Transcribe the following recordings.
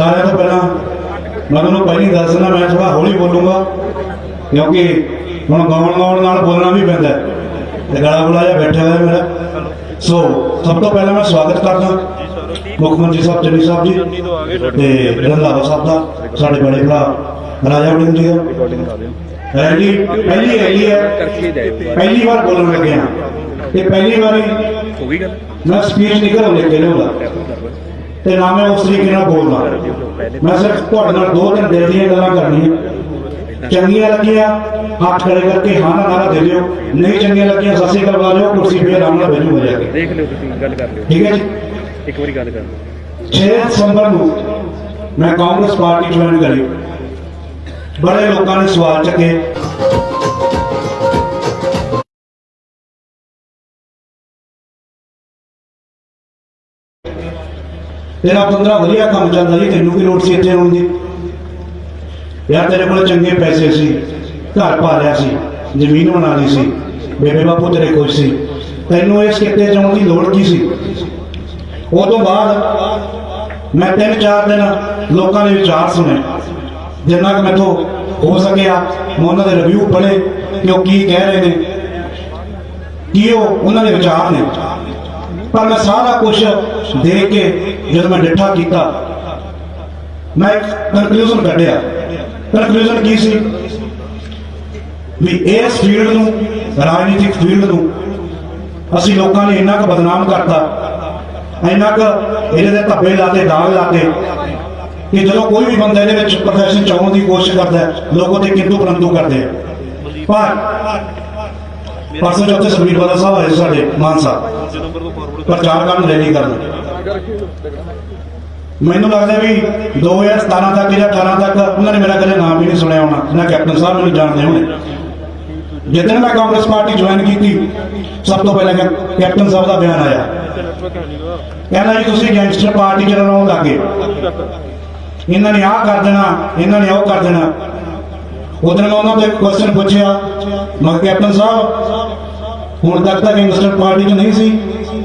ਸਾਰਿਆਂ ਤੋਂ ਪਹਿਲਾਂ ਮੈਂ ਤੁਹਾਨੂੰ ਪਹਿਲੀ ਦੱਸ ਦਿੰਦਾ ਮੈਂ ਥੋੜਾ ਹੌਲੀ ਬੋਲੂੰਗਾ, ਕਿਉਂਕਿ ਹੁਣ ਗਾਉਣ ਗਾਉਣ ਨਾਲ ਬੋਲਣਾ ਵੀ ਪੈਂਦਾ ਤੇ ਗਲਾ ਗੁਲਾ ਜਿਹਾ ਬੈਠਾ ਹੋਇਆ ਮੇਰਾ। ਸੋ ਸਭ ਤੋਂ ਪਹਿਲਾਂ ਮੈਂ ਸਵਾਗਤ ਕਰਦਾ ਮੁੱਖ ਮੰਤਰੀ ਸਾਹਿਬ, ਚੰਨੀ ਸਾਹਿਬ ਜੀ ਤੇ ਰੰਧਾਵਾ ਸਾਹਿਬ ਦਾ, ਸਾਡੇ ਬੜੇ ਭਰਾ ਰਾਜਾ ਵੜਿੰਗ ਜੀ ਦਾ। ਰੈਲੀ, ਪਹਿਲੀ ਰੈਲੀ ਹੈ। ਪਹਿਲੀ ਵਾਰ ਬੋਲਣ ਲੱਗੇ ਹਾਂ। ਤੇ ਪਹਿਲੀ ਵਾਰੀ ਹੋ ਗਈ ਗੱਲ ਮੈਂ ਸਪੀਚ ਨਹੀਂ ਲੈ ਕੇ ਲਿਆਉਂਦਾ ਤੇ ਨਾ ਮੈਂ ਉਸ ਤਰੀਕੇ ਨਾਲ ਬੋਲਦਾ। ਮੈਂ ਸਿਰਫ ਤੁਹਾਡੇ ਨਾਲ ਦੋ ਤਿੰਨ ਦਿਲ ਦੀਆਂ ਗੱਲਾਂ ਕਰਨੀਆਂ। ਚੰਗੀਆਂ ਲੱਗੀਆਂ ਹੱਥ ਖੜੇ ਕਰਕੇ ਹਾਂ ਨਾ ਨਾਰਾ ਦੇ ਦਿਓ। ਨਹੀਂ ਚੰਗੀਆਂ ਲੱਗੀਆਂ ਸੱਸੇ ਕਰਵਾ ਲਿਓ ਕੁਰਸੀ ਫੇਰ ਆਰਾਮ ਨਾਲ ਬੈਠੂ ਹੋ ਜਾਗੇ ਦੇਖ ਲਿਓ ਤੁਸੀਂ ਗੱਲ ਕਰ ਲਿਓ। ਠੀਕ ਹੈ ਜੀ? ਇੱਕ ਵਾਰੀ ਗੱਲ ਕਰ ਲਿਓ। 6 ਦਸੰਬਰ ਨੂੰ ਮੈਂ ਕਾਂਗਰਸ ਪਾਰਟੀ ਜੁਆਇਨ ਕਰੀ। ਬੜੇ ਲੋਕਾਂ ਨੇ ਸਵਾਲ ਚੱਕੇ। ਤੇਰਾ 15 ਵਧੀਆ ਕੰਮ ਚੱਲਦਾ ਜੀ ਤੈਨੂੰ ਕੀ ਲੋੜ ਸੀ ਇੱਥੇ ਆਉਣ ਦੀ? ਯਾਰ ਤੇਰੇ ਕੋਲ ਚੰਗੇ ਪੈਸੇ ਸੀ, ਘਰ ਪਾ ਲਿਆ ਸੀ, ਜ਼ਮੀਨ ਬਣਾ ਲਈ ਸੀ, ਬੇਬੇ ਬਾਪੂ ਤੇਰੇ ਖੁਸ਼ ਸੀ। ਤੈਨੂੰ ਇਸ ਕਿੱਤੇ ਜਾਣ ਦੀ ਲੋੜ ਕੀ ਸੀ? ਉਹ ਤੋਂ ਬਾਅਦ ਮੈਂ ਤਿੰਨ ਚਾਰ ਦਿਨ ਲੋਕਾਂ ਦੇ ਵਿਚਾਰ ਸੁਣੇ, ਜਿੰਨਾ ਕਿ ਮੈਥੋਂ ਹੋ ਸਕਿਆ, ਮੈਂ ਉਹਨਾਂ ਦੇ ਰਿਵਿਊ ਪੜ੍ਹੇ ਕਿ ਉਹ ਕੀ ਕਹਿ ਰਹੇ ਨੇ, ਕੀ ਉਹ ਉਹਨਾਂ ਦੇ ਵਿਚਾਰ ਨੇ। ਪਰ ਮੈਂ ਸਾਰਾ ਕੁਝ ਦੇਖ ਕੇ ਜਦੋਂ ਮੈਂ ਡਿੱਠਾ ਕੀਤਾ ਮੈਂ ਇੱਕ ਕਨਕਲੂਜਨ ਕੱਢਿਆ ਕਨਕਲੂਜਨ ਕੀ ਸੀ ਵੀ ਇਸ ਫੀਲਡ ਨੂੰ ਰਾਜਨੀਤਿਕ ਫੀਲਡ ਨੂੰ ਅਸੀਂ ਲੋਕਾਂ ਨੇ ਇੰਨਾ ਕੁ ਬਦਨਾਮ ਕਰਤਾ ਇੰਨਾ ਕੁ ਇਹਦੇ ਦੇ ਧੱਬੇ ਲਾਤੇ ਦਾਗ ਲਾਤੇ ਕਿ ਜਦੋਂ ਕੋਈ ਵੀ ਬੰਦਾ ਇਹਦੇ ਵਿੱਚ ਪ੍ਰੋਫੈਸ਼ਨ ਚਾਉਣ ਦੀ ਕੋਸ਼ਿਸ਼ ਕਰਦਾ ਹੈ, ਲੋਕ ਉਹਦੇ ਕਿੰਤੂ ਪਰੰਤੂ ਕਰਦੇ ਆ ਪਰ ਪਰਸੋਂ ਚੌਥੇ ਸੁਖਬੀਰ ਬਾਦਲ ਸਾਹਿਬ ਆਏ ਸੀ ਸਾਡੇ ਮਾਨਸਾ ਪ੍ਰਚਾਰ ਕਰਨ ਰੈਲੀ ਕਰਨ ਮੈਨੂੰ ਲੱਗਦਾ ਵੀ 2017 ਤੱਕ ਜਾਂ 18 ਤੱਕ ਉਹਨਾਂ ਨੇ ਮੇਰਾ ਕਦੇ ਨਾਮ ਵੀ ਨਹੀਂ ਸੁਣਿਆ ਹੋਣਾ, ਨਾ ਕੈਪਟਨ ਸਾਹਿਬ ਮੈਨੂੰ ਜਾਣਦੇ ਹੋਣੇ। ਜਿੱਦਣ ਮੈਂ ਕਾਂਗਰਸ ਪਾਰਟੀ ਜੁਆਇਨ ਕੀਤੀ, ਸਭ ਤੋਂ ਪਹਿਲਾਂ ਕੈਪਟਨ ਸਾਹਿਬ ਦਾ ਬਿਆਨ ਆਇਆ। ਕਹਿੰਦਾ ਜੀ, ਤੁਸੀਂ ਗੈਂਗਸਟਰ ਪਾਰਟੀ ਚ ਰਲਾਉਣ ਲੱਗੇ ਇਹਨਾਂ ਨੇ ਆਹ ਕਰ ਦੇਣਾ, ਇਹਨਾਂ ਨੇ ਉਹ ਕਰ ਦੇਣਾ। ਉਦੋਂ ਮੈਂ ਉਹਨਾਂ ਤੋਂ ਇੱਕ ਕੁਐਸਚਨ ਪੁੱਛਿਆ, ਮੈਂ ਕੈਪਟਨ ਸਾਹਿਬ, ਹੁਣ ਤੱਕ ਤਾਂ ਗੈਂਗਸਟਰ ਪਾਰਟੀ ਚ ਨਹੀਂ ਸੀ।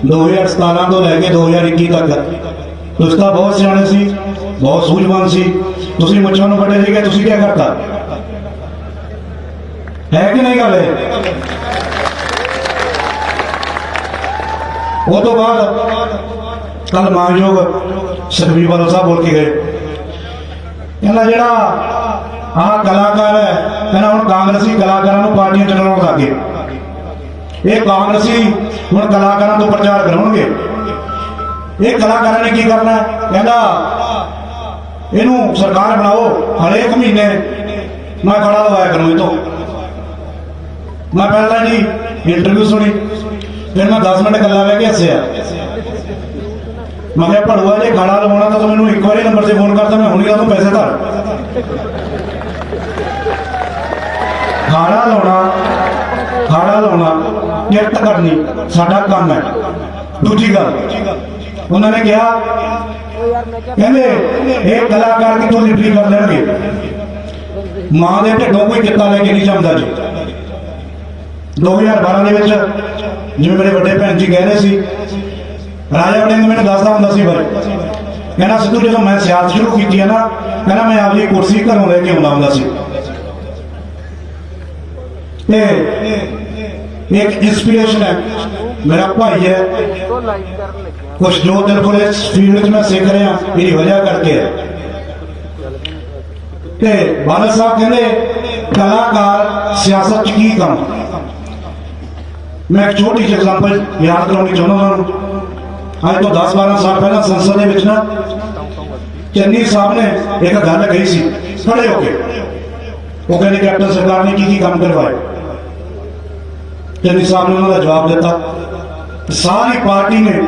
2017 ਤੋਂ ਲੈ ਕੇ 2021 ਤੱਕ। ਤੁਸੀਂ ਤਾਂ ਬਹੁਤ ਸਿਆਣੇ ਸੀ, ਬਹੁਤ ਸੂਝਵਾਨ ਸੀ। ਤੁਸੀਂ ਮੁੱਛਾਂ ਨੂੰ ਫੜੇ ਸੀਗੇ, ਤੁਸੀਂ ਕੀ ਕਰਤਾ? ਹੈ ਕਿ ਨਹੀਂ ਗੱਲ ਹੈ ਉਹ ਤੋਂ ਬਾਅਦ ਕੱਲ ਮਾਨਯੋਗ ਸੁਖਬੀਰ ਬਾਦਲ ਸਾਹਿਬ ਬੋਲ ਕੇ ਗਏ। ਕਹਿੰਦਾ ਜਿਹੜਾ ਆਹ ਕਲਾਕਾਰ ਹੈ, ਕਹਿੰਦਾ ਹੁਣ ਕਾਂਗਰਸੀ ਕਲਾਕਾਰਾਂ ਨੂੰ ਪਾਰਟੀਆਂ ਚਲਾਉਣ ਲੱਗੇ ਇਹ ਕਾਂਗਰਸੀ ਹੁਣ ਕਲਾਕਾਰਾਂ ਤੋਂ ਪ੍ਰਚਾਰ ਕਰਾਉਣਗੇ। ਇਹ ਕਲਾਕਾਰਾਂ ਨੇ ਕੀ ਕਰਨਾ? ਕਹਿੰਦਾ, ਇਹਨੂੰ ਸਰਕਾਰ ਬਣਾਓ, ਹਰੇਕ ਮਹੀਨੇ ਮੈਂ ਖੜਾ ਲਵਾਇਆ ਕਰੂੰ ਇਹ ਤੋਂ ਮੈਂ ਪਹਿਲਾਂ ਜੀ ਇੰਟਰਵਿਊ ਸੁਣੀ, ਫਿਰ ਮੈਂ 10 ਮਿੰਟ ਗੱਲਾਂ ਬਹਿ ਕੇ ਹੱਸਿਆ। ਮੈਂ ਕਿਹਾ, ਭੜੂਆ, ਜੇ ਗਾਣਾ ਲਵਾਉਣਾ ਤਾਂ ਤੂੰ ਮੈਨੂੰ ਇੱਕ ਵਾਰੀ ਨੰਬਰ ਤੇ ਫੋਨ ਕਰਦਾ ਮੈਂ ਹੁਣੀ ਤੁਹਾਨੂੰ ਪੈਸੇ ਧਰ ਖਾਣਾ ਲਾਉਣਾ ਖਾਣਾ ਲਾਉਣਾ। ਕਿਰਤ ਕਰਨੀ ਸਾਡਾ ਕੰਮ ਹੈ। ਦੂਜੀ ਗੱਲ, ਉਹਨਾਂ ਨੇ ਕਿਹਾ, ਕਹਿੰਦੇ ਇਹ ਕਲਾਕਾਰ ਕਿੱਥੋਂ ਲਿਟਰੀ ਕਰ ਲੈਣਗੇ? ਮਾਂ ਦੇ ਢਿੱਡੋਂ ਕੋਈ ਕਿੱਤਾ ਲੈ ਕੇ ਨਹੀਂ ਜੰਮਦਾ ਜੀ। 2012 ਦੇ ਵਿੱਚ ਜਿਵੇਂ ਮੇਰੇ ਵੱਡੇ ਭੈਣ ਜੀ ਕਹਿ ਰਹੇ ਸੀ, ਰਾਜਾ ਵੜਿੰਗ ਮੈਨੂੰ ਦੱਸਦਾ ਹੁੰਦਾ ਸੀ ਬਾਰੇ। ਕਹਿੰਦਾ, ਸਿੱਧੂ ਜਦੋਂ ਮੈਂ ਸਿਆਸਤ ਸ਼ੁਰੂ ਕੀਤੀ ਹੈ ਨਾ, ਕਹਿੰਦਾ ਮੈਂ ਆਪਣੀ ਕੁਰਸੀ ਘਰੋਂ ਲੈ ਕੇ ਆਉਂਦਾ ਹੁੰਦਾ ਸੀ। ਤੇ ਇੱਕ ਇਨਸਪੀਰੇਸ਼ਨ ਹੈ ਮੇਰਾ ਭਾਈ ਹੈ ਕੁਝ ਜੋ ਦਿਨ ਕੋਲ ਇਸ ਫੀਲਡ 'ਚ ਮੈਂ ਸਿੱਖ ਰਿਹਾ ਮੇਰੀ ਵਜ੍ਹਾ ਕਰਕੇ ਹੈ ਤੇ ਬਾਦਲ ਸਾਹਿਬ ਕਹਿੰਦੇ ਕਲਾਕਾਰ ਸਿਆਸਤ 'ਚ ਕੀ ਕੰਮ ਮੈਂ ਇੱਕ ਛੋਟੀ ਜਿਹੀ ਐਗਜ਼ਾਮਪਲ ਯਾਦ ਕਰਾਉਣੀ ਚਾਹੁੰਦਾ ਉਹਨਾਂ ਨੂੰ ਅੱਜ ਤੋਂ 10-12 ਸਾਲ ਪਹਿਲਾਂ ਸੰਸਦ ਦੇ ਵਿੱਚ ਨਾ ਚੰਨੀ ਸਾਹਿਬ ਨੇ ਇੱਕ ਗੱਲ ਕਹੀ ਸੀ ਖੜੇ ਹੋ ਕੇ ਉਹ ਕਹਿੰਦੇ ਕੈਪਟਨ ਸਰਕਾਰ ਨੇ ਕੀ ਕੀ ਕੰਮ ਕਰਵਾਏ ਚੰਨੀ ਸਾਹਿਬ ਨੇ ਉਹਨਾਂ ਦਾ ਜਵਾਬ ਦਿੱਤਾ ਸਾਰੀ ਪਾਰਟੀ ਨੇ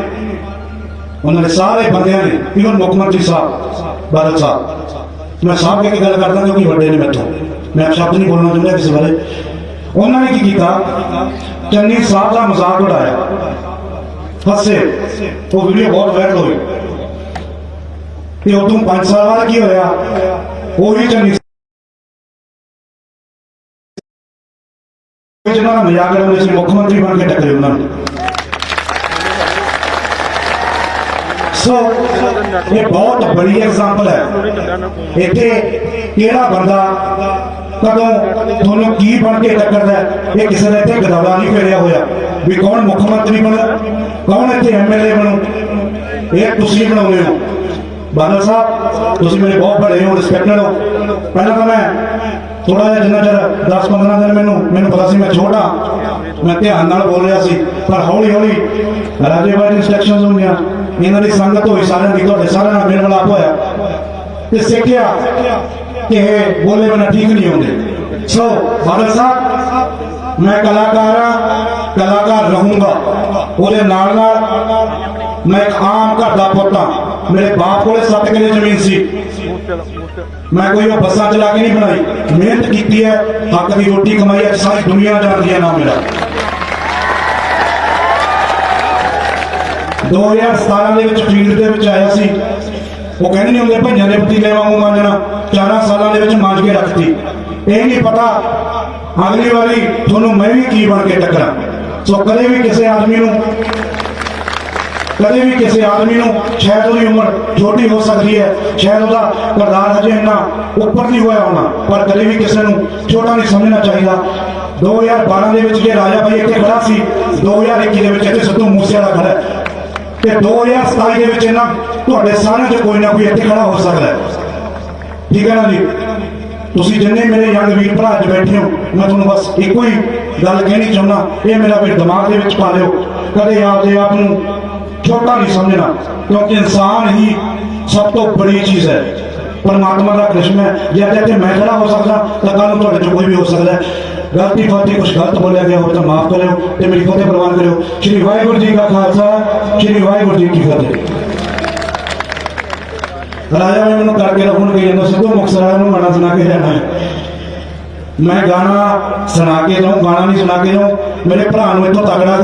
ਉਹਨਾਂ ਨੇ ਸਾਰੇ ਬੰਦਿਆਂ ਨੇ ਇਵਨ ਮੁੱਖ ਮੰਤਰੀ ਸਾਹਿਬ ਬਾਦਲ ਸਾਹਿਬ ਮੈਂ ਸਾਹਿਬ ਕਹਿ ਕੇ ਗੱਲ ਕਰਦਾ ਕਿਉਂਕਿ ਵੱਡੇ ਨੇ ਮੈਥੋਂ ਮੈਂ ਸ਼ਬਦ ਨਹੀਂ ਬੋਲਣਾ ਚਾਹੁੰਦਾ ਕਿਸੇ ਬਾਰੇ ਉਹਨਾਂ ਨੇ ਕੀ ਕੀਤਾ ਚੰਨੀ ਸਾਹਿਬ ਦਾ ਮਜ਼ਾਕ ਉਡਾਇਆ ਫਸੇ ਉਹ ਵੀਡੀਓ ਬਹੁਤ ਵਾਇਰਲ ਹੋਈ ਤੇ ਉਦੋਂ 5 ਸਾਲ ਜਿਹਨਾਂ ਦਾ ਮਜ਼ਾਕ ਉਡਾਉਂਦੇ ਸੀ ਮੁੱਖ ਮੰਤਰੀ ਬਣ ਕੇ ਟੱਕਰੇ ਉਹਨਾਂ ਨੂੰ। ਸੋ ਇਹ ਬਹੁਤ ਬੜੀ ਐਗਜ਼ਾਮਪਲ ਹੈ। ਇੱਥੇ ਕਿਹੜਾ ਬੰਦਾ, ਕਦੋਂ, ਤੁਹਾਨੂੰ ਕੀ ਬਣ ਕੇ ਟੱਕਰਦਾ ਇਹ ਕਿਸੇ ਨੇ ਇੱਥੇ ਗਦਾਵਾ ਨਹੀਂ ਫੇਰਿਆ ਹੋਇਆ। ਵੀ ਕੌਣ ਮੁੱਖ ਮੰਤਰੀ ਬਣੂ ਕੌਣ ਇੱਥੇ ਐਮਐਲਏ ਬਣੂ? ਇਹ ਤੁਸੀਂ ਬਣਾਉਂਦੇ ਹੋ। ਬਾਦਲ ਸਾਹਿਬ, ਤੁਸੀਂ ਮੇਰੇ ਬਹੁਤ ਬੜੇ ਹੋ ਰਿਸਪੈਕਟਡ ਹੋ। ਪਹਿਲਾਂ ਤਾਂ ਮੈਂ ਥੋੜਾ ਜਿਹਾ ਜਿੰਨਾ ਚਿਰ 10-15 ਦਿਨ ਮੈਨੂੰ ਮੈਨੂੰ ਪਤਾ ਸੀ ਮੈਂ ਛੋਟਾ, ਮੈਂ ਧਿਆਨ ਨਾਲ ਬੋਲ ਰਿਹਾ ਸੀ, ਪਰ ਹੌਲੀ ਹੌਲੀ ਰਾਜੇ ਬਾਈ ਇਨਸਟਰਕਸ਼ਨਸ ਹੋਈਆਂ ਇਹਨਾਂ ਦੀ ਸੰਗਤ ਹੋਈ, ਸਾਰਿਆਂ ਦੀ, ਤੁਹਾਡੇ ਸਾਰਿਆਂ ਨਾਲ ਮੇਲ ਮਿਲਾਪ ਹੋਇਆ। ਤੇ ਸਿੱਖਿਆ ਕਿ ਇਹ ਬੋਲੇ ਬਣਾ ਠੀਕ ਨਹੀਂ ਹੁੰਦੇ। ਸੋ ਭਾਰਤ ਸਾਹਿਬ, ਮੈਂ ਕਲਾਕਾਰ ਹਾਂ, ਕਲਾਕਾਰ ਰਹੂੰਗਾ। ਉਹਦੇ ਨਾਲ ਨਾਲ ਮੈਂ ਇੱਕ ਆਮ ਘਰ ਦਾ ਪੁੱਤ ਹਾਂ। ਮੇਰੇ ਬਾਪ ਕੋਲੇ 7 ਕਿੱਲੇ ਜ਼ਮੀਨ ਸੀ। ਮੈਂ ਕੋਈ ਉਹ ਬੱਸਾਂ ਚਲਾ ਕੇ ਨਹੀਂ ਬਣਾਈ। ਮਿਹਨਤ ਕੀਤੀ ਹੈ, ਹੱਕ ਦੀ ਰੋਟੀ ਕਮਾਈ ਹੈ, ਸਾਰੀ ਦੁਨੀਆ ਜਾਣਦੀ ਹੈ ਨਾ ਮੇਰਾ। 2017 ਦੇ ਵਿੱਚ ਫੀਲਡ ਦੇ ਵਿੱਚ ਆਇਆ ਸੀ। ਉਹ ਕਹਿੰਦੇ ਨਹੀਂ ਹੁੰਦੇ ਭਈਆਂ ਦੇ ਪਤੀਲੇ ਵਾਂਗੂ ਮਾਂਜਣਾ ਚਾਰਾਂ ਸਾਲਾਂ ਦੇ ਵਿੱਚ ਮਾਂਜ ਕੇ ਰੱਖਤੀ। ਇਹ ਨਹੀਂ ਪਤਾ ਅਗਲੀ ਵਾਰੀ ਤੁਹਾਨੂੰ ਮੈਂ ਵੀ ਕੀ ਬਣ ਕੇ ਟੱਕਰਾਂ। ਸੋ ਕਦੇ ਵੀ ਕਿਸੇ ਆਦਮੀ ਨੂੰ ਕਦੇ ਵੀ ਕਿਸੇ ਆਦਮੀ ਨੂੰ ਸ਼ਾਇਦ ਉਹਦੀ ਉਮਰ ਛੋਟੀ ਹੋ ਸਕਦੀ ਹੈ, ਸ਼ਾਇਦ ਉਹਦਾ ਕਿਰਦਾਰ ਹਜੇ ਇੰਨਾ ਉੱਪਰ ਨਹੀਂ ਹੋਇਆ ਹੋਣਾ, ਪਰ ਕਦੇ ਵੀ ਕਿਸੇ ਨੂੰ ਛੋਟਾ ਨਹੀਂ ਸਮਝਣਾ ਚਾਹੀਦਾ। 2012 ਦੇ ਵਿੱਚ ਜੇ ਰਾਜਾ ਭਾਈ ਇੱਥੇ ਖੜਾ ਸੀ 2021 ਦੇ ਵਿੱਚ ਇੱਥੇ ਸਿੱਧੂ ਮੂਸੇਵਾਲਾ ਖੜਾ ਹੈ। ਤੇ 2027 ਦੇ ਵਿੱਚ ਇਹਨਾਂ ਤੁਹਾਡੇ ਸਾਰਿਆਂ 'ਚ ਕੋਈ ਨਾ ਕੋਈ ਇੱਥੇ ਖੜਾ ਹੋ ਸਕਦਾ ਹੈ। ਠੀਕ ਹੈ ਨਾ ਜੀ? ਤੁਸੀਂ ਜਿੰਨੇ ਮੇਰੇ ਯੰਗ ਵੀਰ ਭਰਾ ਅੱਜ ਬੈਠੇ ਹੋ, ਮੈਂ ਤੁਹਾਨੂੰ ਬਸ ਇੱਕੋ ਹੀ ਗੱਲ ਕਹਿਣੀ ਚਾਹੁੰਦਾ, ਇਹ ਮੇਰਾ ਵੀ ਦਿਮਾਗ ਦੇ ਵਿੱਚ ਪਾ ਲਿਓ। ਕਦੇ ਆਪਦੇ ਆਪ ਨੂੰ ਛੋਟਾ ਨਹੀਂ ਸਮਝਣਾ ਕਿਉਂਕਿ ਇਨਸਾਨ ਹੀ ਸਭ ਤੋਂ ਬੜੀ ਚੀਜ਼ ਹੈ ਪਰਮਾਤਮਾ ਦਾ ਕ੍ਰਿਸ਼ਨ ਹੈ ਜੇ ਅੱਜ ਇੱਥੇ ਮੈਂ ਖੜਾ ਹੋ ਸਕਦਾ ਤਾਂ ਕੱਲ ਨੂੰ ਤੁਹਾਡੇ ਚੋਂ ਕੋਈ ਵੀ ਹੋ ਸਕਦਾ ਹੈ ਗਲਤੀ ਫਾਤੀ ਕੁਝ ਗਲਤ ਬੋਲਿਆ ਗਿਆ ਹੋਵੇ ਤਾਂ ਮਾਫ ਕਰਿਓ ਤੇ ਮੇਰੀ ਫਤਿਹ ਪ੍ਰਵਾਨ ਕਰਿਓ ਸ਼੍ਰੀ ਵਾਹਿਗੁਰੂ ਜੀ ਕਾ ਖਾਲਸਾ ਸ਼੍ਰੀ ਵਾਹਿਗੁਰੂ ਜੀ ਕੀ ਫਤਿਹ ਰਾਜਾ ਨੇ ਮੈਨੂੰ ਕਰਕੇ ਰੱਖਣ ਗਈ ਜਾਂਦਾ ਸਿੱਧੂ ਮੁਕਤਸਰ ਨੂੰ ਗਾਣਾ ਸੁਣਾ ਕੇ ਜਾਣਾ ਹੈ ਮੈਂ ਗਾਣਾ ਸੁਣਾ ਕੇ ਜਾਊਂ ਗਾਣਾ ਨਹੀਂ ਸੁਣਾ ਕੇ ਜਾਊਂ ਮੇਰੇ ਭਰਾ ਨੂੰ ਇੱਥੋਂ ਤਗੜਾ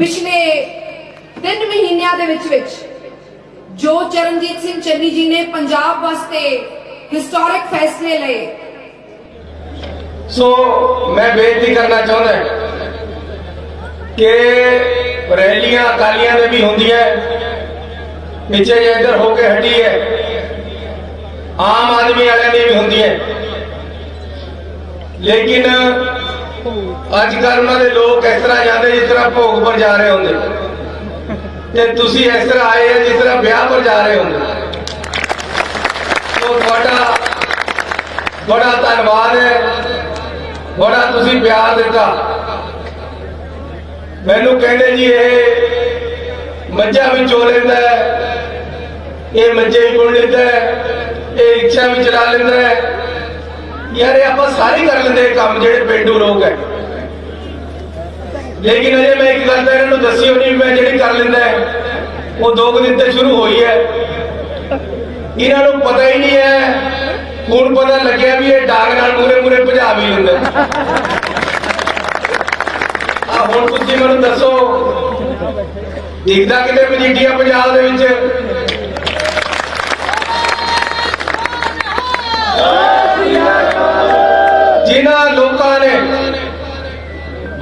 ਪਿਛਲੇ 3 ਮਹੀਨਿਆਂ ਦੇ ਵਿੱਚ ਵਿੱਚ ਜੋ ਚਰਨਜੀਤ ਸਿੰਘ ਚੰਨੀ ਜੀ ਨੇ ਪੰਜਾਬ ਵਾਸਤੇ ਹਿਸਟੋਰਿਕ ਫੈਸਲੇ ਲਏ। ਸੋ ਮੈਂ ਬੇਨਤੀ ਕਰਨਾ ਚਾਹੁੰਦਾ ਕਿ ਰੈਲੀਆਂ, ਅਕਾਲੀਆਂ ਦੇ ਵੀ ਹੁੰਦੀਆਂ ਪਿੱਛੇ ਜੇ ਇੱਧਰ ਹੋ ਕੇ ਹਟੀ ਹੈ, ਆਮ ਆਦਮੀ ਵਾਲਿਆਂ ਦੀ ਵੀ ਹੁੰਦੀ ਹੈ। ਲੇਕਿਨ ਅੱਜ ਕੱਲ੍ਹ ਦੇ ਲੋਕ ਇਸ ਤਰ੍ਹਾਂ ਜਾਂਦੇ ਜਿਸ ਤਰ੍ਹਾਂ ਭੋਗ ਪਰ ਜਾ ਰਹੇ ਹੁੰਦੇ। ਤੇ ਤੁਸੀਂ ਇਸ ਤਰ੍ਹਾਂ ਆਏ ਹੋ ਜਿਸ ਤਰ੍ਹਾਂ ਵਿਆਹ ਪਰ ਜਾ ਰਹੇ ਹੁੰਦੇ। ਸੋ ਤੁਹਾਡਾ ਬੜਾ ਧੰਨਵਾਦ ਹੈ। ਬੜਾ ਤੁਸੀਂ ਪਿਆਰ ਦਿੱਤਾ। ਮੈਨੂੰ ਕਹਿੰਦੇ ਜੀ ਇਹ ਮੱਝਾਂ ਵੀ ਚੋ ਲੈਂਦਾ ਇਹ ਮੱਝੇ ਵੀ ਪੁਣ ਲੈਂਦਾ ਇਹ ਇੱਛਾ ਵੀ ਚਲਾ ਲੈਂਦਾ ਹੈ। ਯਾਰ ਇਹ ਆਪਾਂ ਸਾਰੇ ਕਰ ਲੈਂਦੇ ਕੰਮ ਜਿਹੜੇ ਪਿੰਡੂ ਲੋਕ ਹੈ। ਲੇਕਿਨ ਅਜੇ ਮੈਂ ਇੱਕ ਗੱਲ ਤਾਂ ਇਹਨਾਂ ਨੂੰ ਦੱਸੀ ਹੋਣੀ, ਮੈਂ ਜਿਹੜੀ ਕਰ ਲੈਂਦਾ ਉਹ ਦੋ ਕੁ ਦਿਨ ਤੇ ਸ਼ੁਰੂ ਹੋਈ ਹੈ। ਇਹਨਾਂ ਨੂੰ ਪਤਾ ਹੀ ਨਹੀਂ ਹੈ, ਹੁਣ ਪਤਾ ਲੱਗਿਆ ਵੀ ਇਹ ਡਾਂਗ ਨਾਲ ਮੂਰੇ ਮੂਰੇ ਭਜਾ ਵੀ ਲੈਂਦਾ ਆ ਹੁਣ ਤੁਸੀਂ ਮੈਨੂੰ ਦੱਸੋ, ਦੇਖਦਾ ਕਿਤੇ ਮਜੀਠੀਆ ਪੰਜਾਬ ਦੇ ਵਿੱਚ? ਜਿਨ੍ਹਾਂ ਲੋਕਾਂ ਨੇ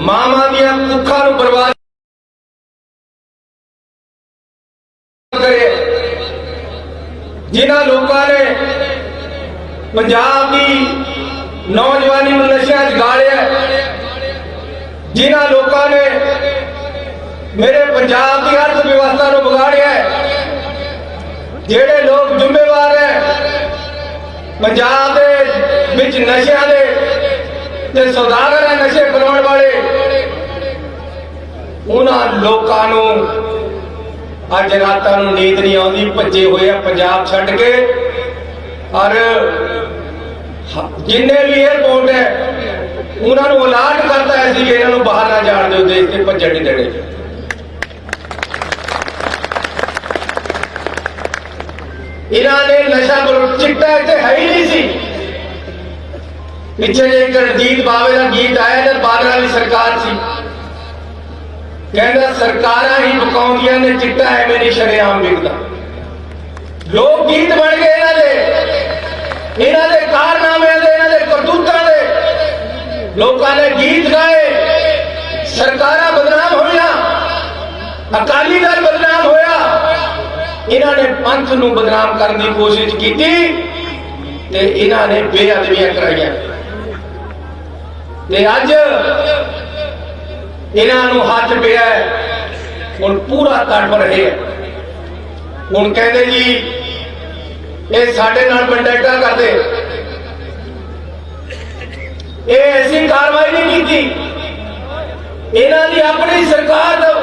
ਮਾਵਾਂ ਦੀਆਂ ਕੁੱਖਾਂ ਨੂੰ ਬਰਬਾਦ ਕਰੇ, ਜਿਨ੍ਹਾਂ ਲੋਕਾਂ ਨੇ ਪੰਜਾਬ ਦੀ ਨੌਜਵਾਨੀ ਨੂੰ ਨਸ਼ਿਆਂ 'ਚ ਗਾਲਿਆ, ਜਿਨ੍ਹਾਂ ਲੋਕਾਂ ਨੇ ਮੇਰੇ ਪੰਜਾਬ ਦੀ ਅਰਥ ਵਿਵਸਥਾ ਨੂੰ ਵਿਗਾੜਿਆ, ਜਿਹੜੇ ਲੋਕ ਜ਼ਿੰਮੇਵਾਰ ਹੈ ਪੰਜਾਬ ਦੇ ਵਿੱਚ ਨਸ਼ਿਆਂ ਦੇ ਤੇ ਸੌਦਾਗਰ ਹੈ ਨਸ਼ੇ ਬਣਾਉਣ ਵਾਲੇ ਉਹਨਾਂ ਲੋਕਾਂ ਨੂੰ ਅੱਜ ਰਾਤਾਂ ਨੂੰ ਨੀਂਦ ਨਹੀਂ ਆਉਂਦੀ, ਭੱਜੇ ਹੋਏ ਆ ਪੰਜਾਬ ਛੱਡ ਕੇ। ਔਰ ਜਿੰਨੇ ਵੀ 에어ਪੋਰਟ ਹੈ, ਉਹਨਾਂ ਨੂੰ ਅਲਾਟ ਕਰਦਾ ਹੈ ਸੀ ਕਿ ਇਹਨਾਂ ਨੂੰ ਬਾਹਰ ਨਾ ਜਾਣ ਦਿਓ ਦੇਸ਼ ਤੇ ਭੱਜਣ ਨਹੀਂ ਦੇਣੇ। ਇਹਨਾਂ ਨੇ ਨਸ਼ਾ ਚਿੱਟਾ ਇੱਥੇ ਹੈ ਹੀ ਨਹੀਂ ਸੀ। ਪਿੱਛੇ ਜੇ ਇੱਕ ਰਣਜੀਤ ਬਾਵੇ ਦਾ ਗੀਤ ਆਇਆ ਜਦ ਬਾਦਲ ਵਾਲੀ ਸਰਕਾਰ ਸੀ। ਕਹਿੰਦਾ, ਸਰਕਾਰਾਂ ਹੀ ਬਕਾਉਂਦੀਆਂ ਨੇ, ਚਿੱਟਾ ਐਵੇਂ ਨਹੀਂ ਸ਼ਰੇਆਮ ਵਿਕਦਾ ਲੋਕ ਗੀਤ ਬਣ ਗਏ ਇਹਨਾਂ ਦੇ। ਇਹਨਾਂ ਦੇ ਕਾਰਨਾਮਿਆਂ ਦੇ, ਇਹਨਾਂ ਦੇ ਕਰਤੂਤਾਂ ਦੇ। ਲੋਕਾਂ ਨੇ ਗੀਤ ਗਾਏ। ਸਰਕਾਰਾਂ ਬਦਨਾਮ ਹੋਈਆਂ। ਅਕਾਲੀ ਦਲ ਬਦਨਾਮ ਹੋਇਆ। ਇਹਨਾਂ ਨੇ ਪੰਥ ਨੂੰ ਬਦਨਾਮ ਕਰਨ ਦੀ ਕੋਸ਼ਿਸ਼ ਕੀਤੀ ਤੇ ਇਹਨਾਂ ਨੇ ਬੇਅਦਬੀਆਂ ਕਰਾਈਆਂ। ਤੇ ਅੱਜ ਇਹਨਾਂ ਨੂੰ ਹੱਥ ਪਿਆ ਹੁਣ ਪੂਰਾ ਤੜਪ ਰਹੇ ਹੈ। ਹੁਣ ਕਹਿੰਦੇ ਜੀ, ਇਹ ਸਾਡੇ ਨਾਲ ਕੰਟੈਕਟਾਂ ਕਰਦੇ। ਇਹ ਐਸੀ ਕਾਰਵਾਈ ਨਹੀਂ ਕੀਤੀ। ਇਹਨਾਂ ਦੀ ਆਪਣੀ ਸਰਕਾਰ ਤੋਂ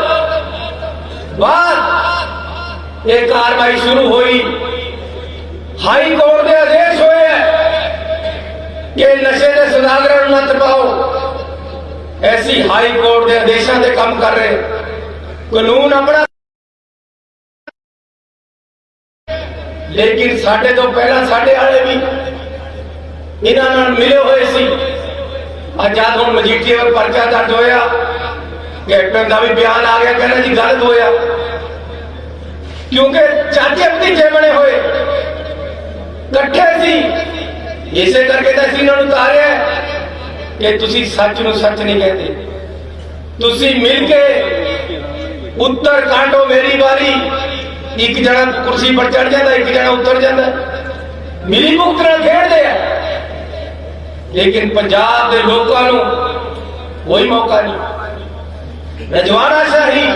ਬਾਅਦ ਇਹ ਕਾਰਵਾਈ ਸ਼ੁਰੂ ਹੋਈ। ਹਾਈ ਕੋਰਟ ਦੇ ਆਦੇਸ਼ ਹੋਏ ਕਿ ਨਸ਼ੇ ਦੇ ਸੁਦਾਗਰਾਂ ਨੂੰ ਨੱਥ ਪਾਓ ਐਸੀ ਹਾਈ ਕੋਰਟ ਦੇ ਆਦੇਸ਼ਾਂ ਤੇ ਕੰਮ ਕਰ ਰਹੇ। ਕਾਨੂੰਨ ਆਪਣਾ ਲੇਕਿਨ ਸਾਡੇ ਤੋਂ ਪਹਿਲਾਂ ਸਾਡੇ ਵਾਲੇ ਵੀ ਇਹਨਾਂ ਨਾਲ ਮਿਲੇ ਹੋਏ ਸੀ। ਅੱਜ ਹੁਣ ਮਜੀਠੀਏ ਵੱਲ ਪਰਚਾ ਦਰਜ ਹੋਇਆ। ਕੈਪਟਨ ਦਾ ਵੀ ਬਿਆਨ ਆ ਗਿਆ, ਕਹਿੰਦਾ ਜੀ ਗਲਤ ਹੋਇਆ। ਕਿਉਂਕਿ ਚਾਚੇ ਭਤੀਜੇ ਬਣੇ ਹੋਏ, ਇਕੱਠੇ ਸੀ। ਇਸੇ ਕਰਕੇ ਤਾਂ ਅਸੀਂ ਇਹਨਾਂ ਨੂੰ ਤਾਰਿਆ। ਕਿ ਤੁਸੀਂ ਸੱਚ ਨੂੰ ਸੱਚ ਨਹੀਂ ਕਹਿੰਦੇ। ਤੁਸੀਂ ਮਿਲ ਕੇ ਉੱਤਰ ਕਾਂਡੋ ਮੇਰੀ ਵਾਰੀ, ਇੱਕ ਜਣਾ ਕੁਰਸੀ ਪਰ ਚੜ ਜਾਂਦਾ, ਇੱਕ ਜਣਾ ਉੱਤਰ ਜਾਂਦਾ। ਮਿਲੀ ਭੁਗਤ ਨਾਲ ਖੇਡਦੇ ਆ। ਲੇਕਿਨ ਪੰਜਾਬ ਦੇ ਲੋਕਾਂ ਨੂੰ ਕੋਈ ਮੌਕਾ ਨਹੀਂ। ਰਜਵਾੜਾ ਸ਼ਾਹੀ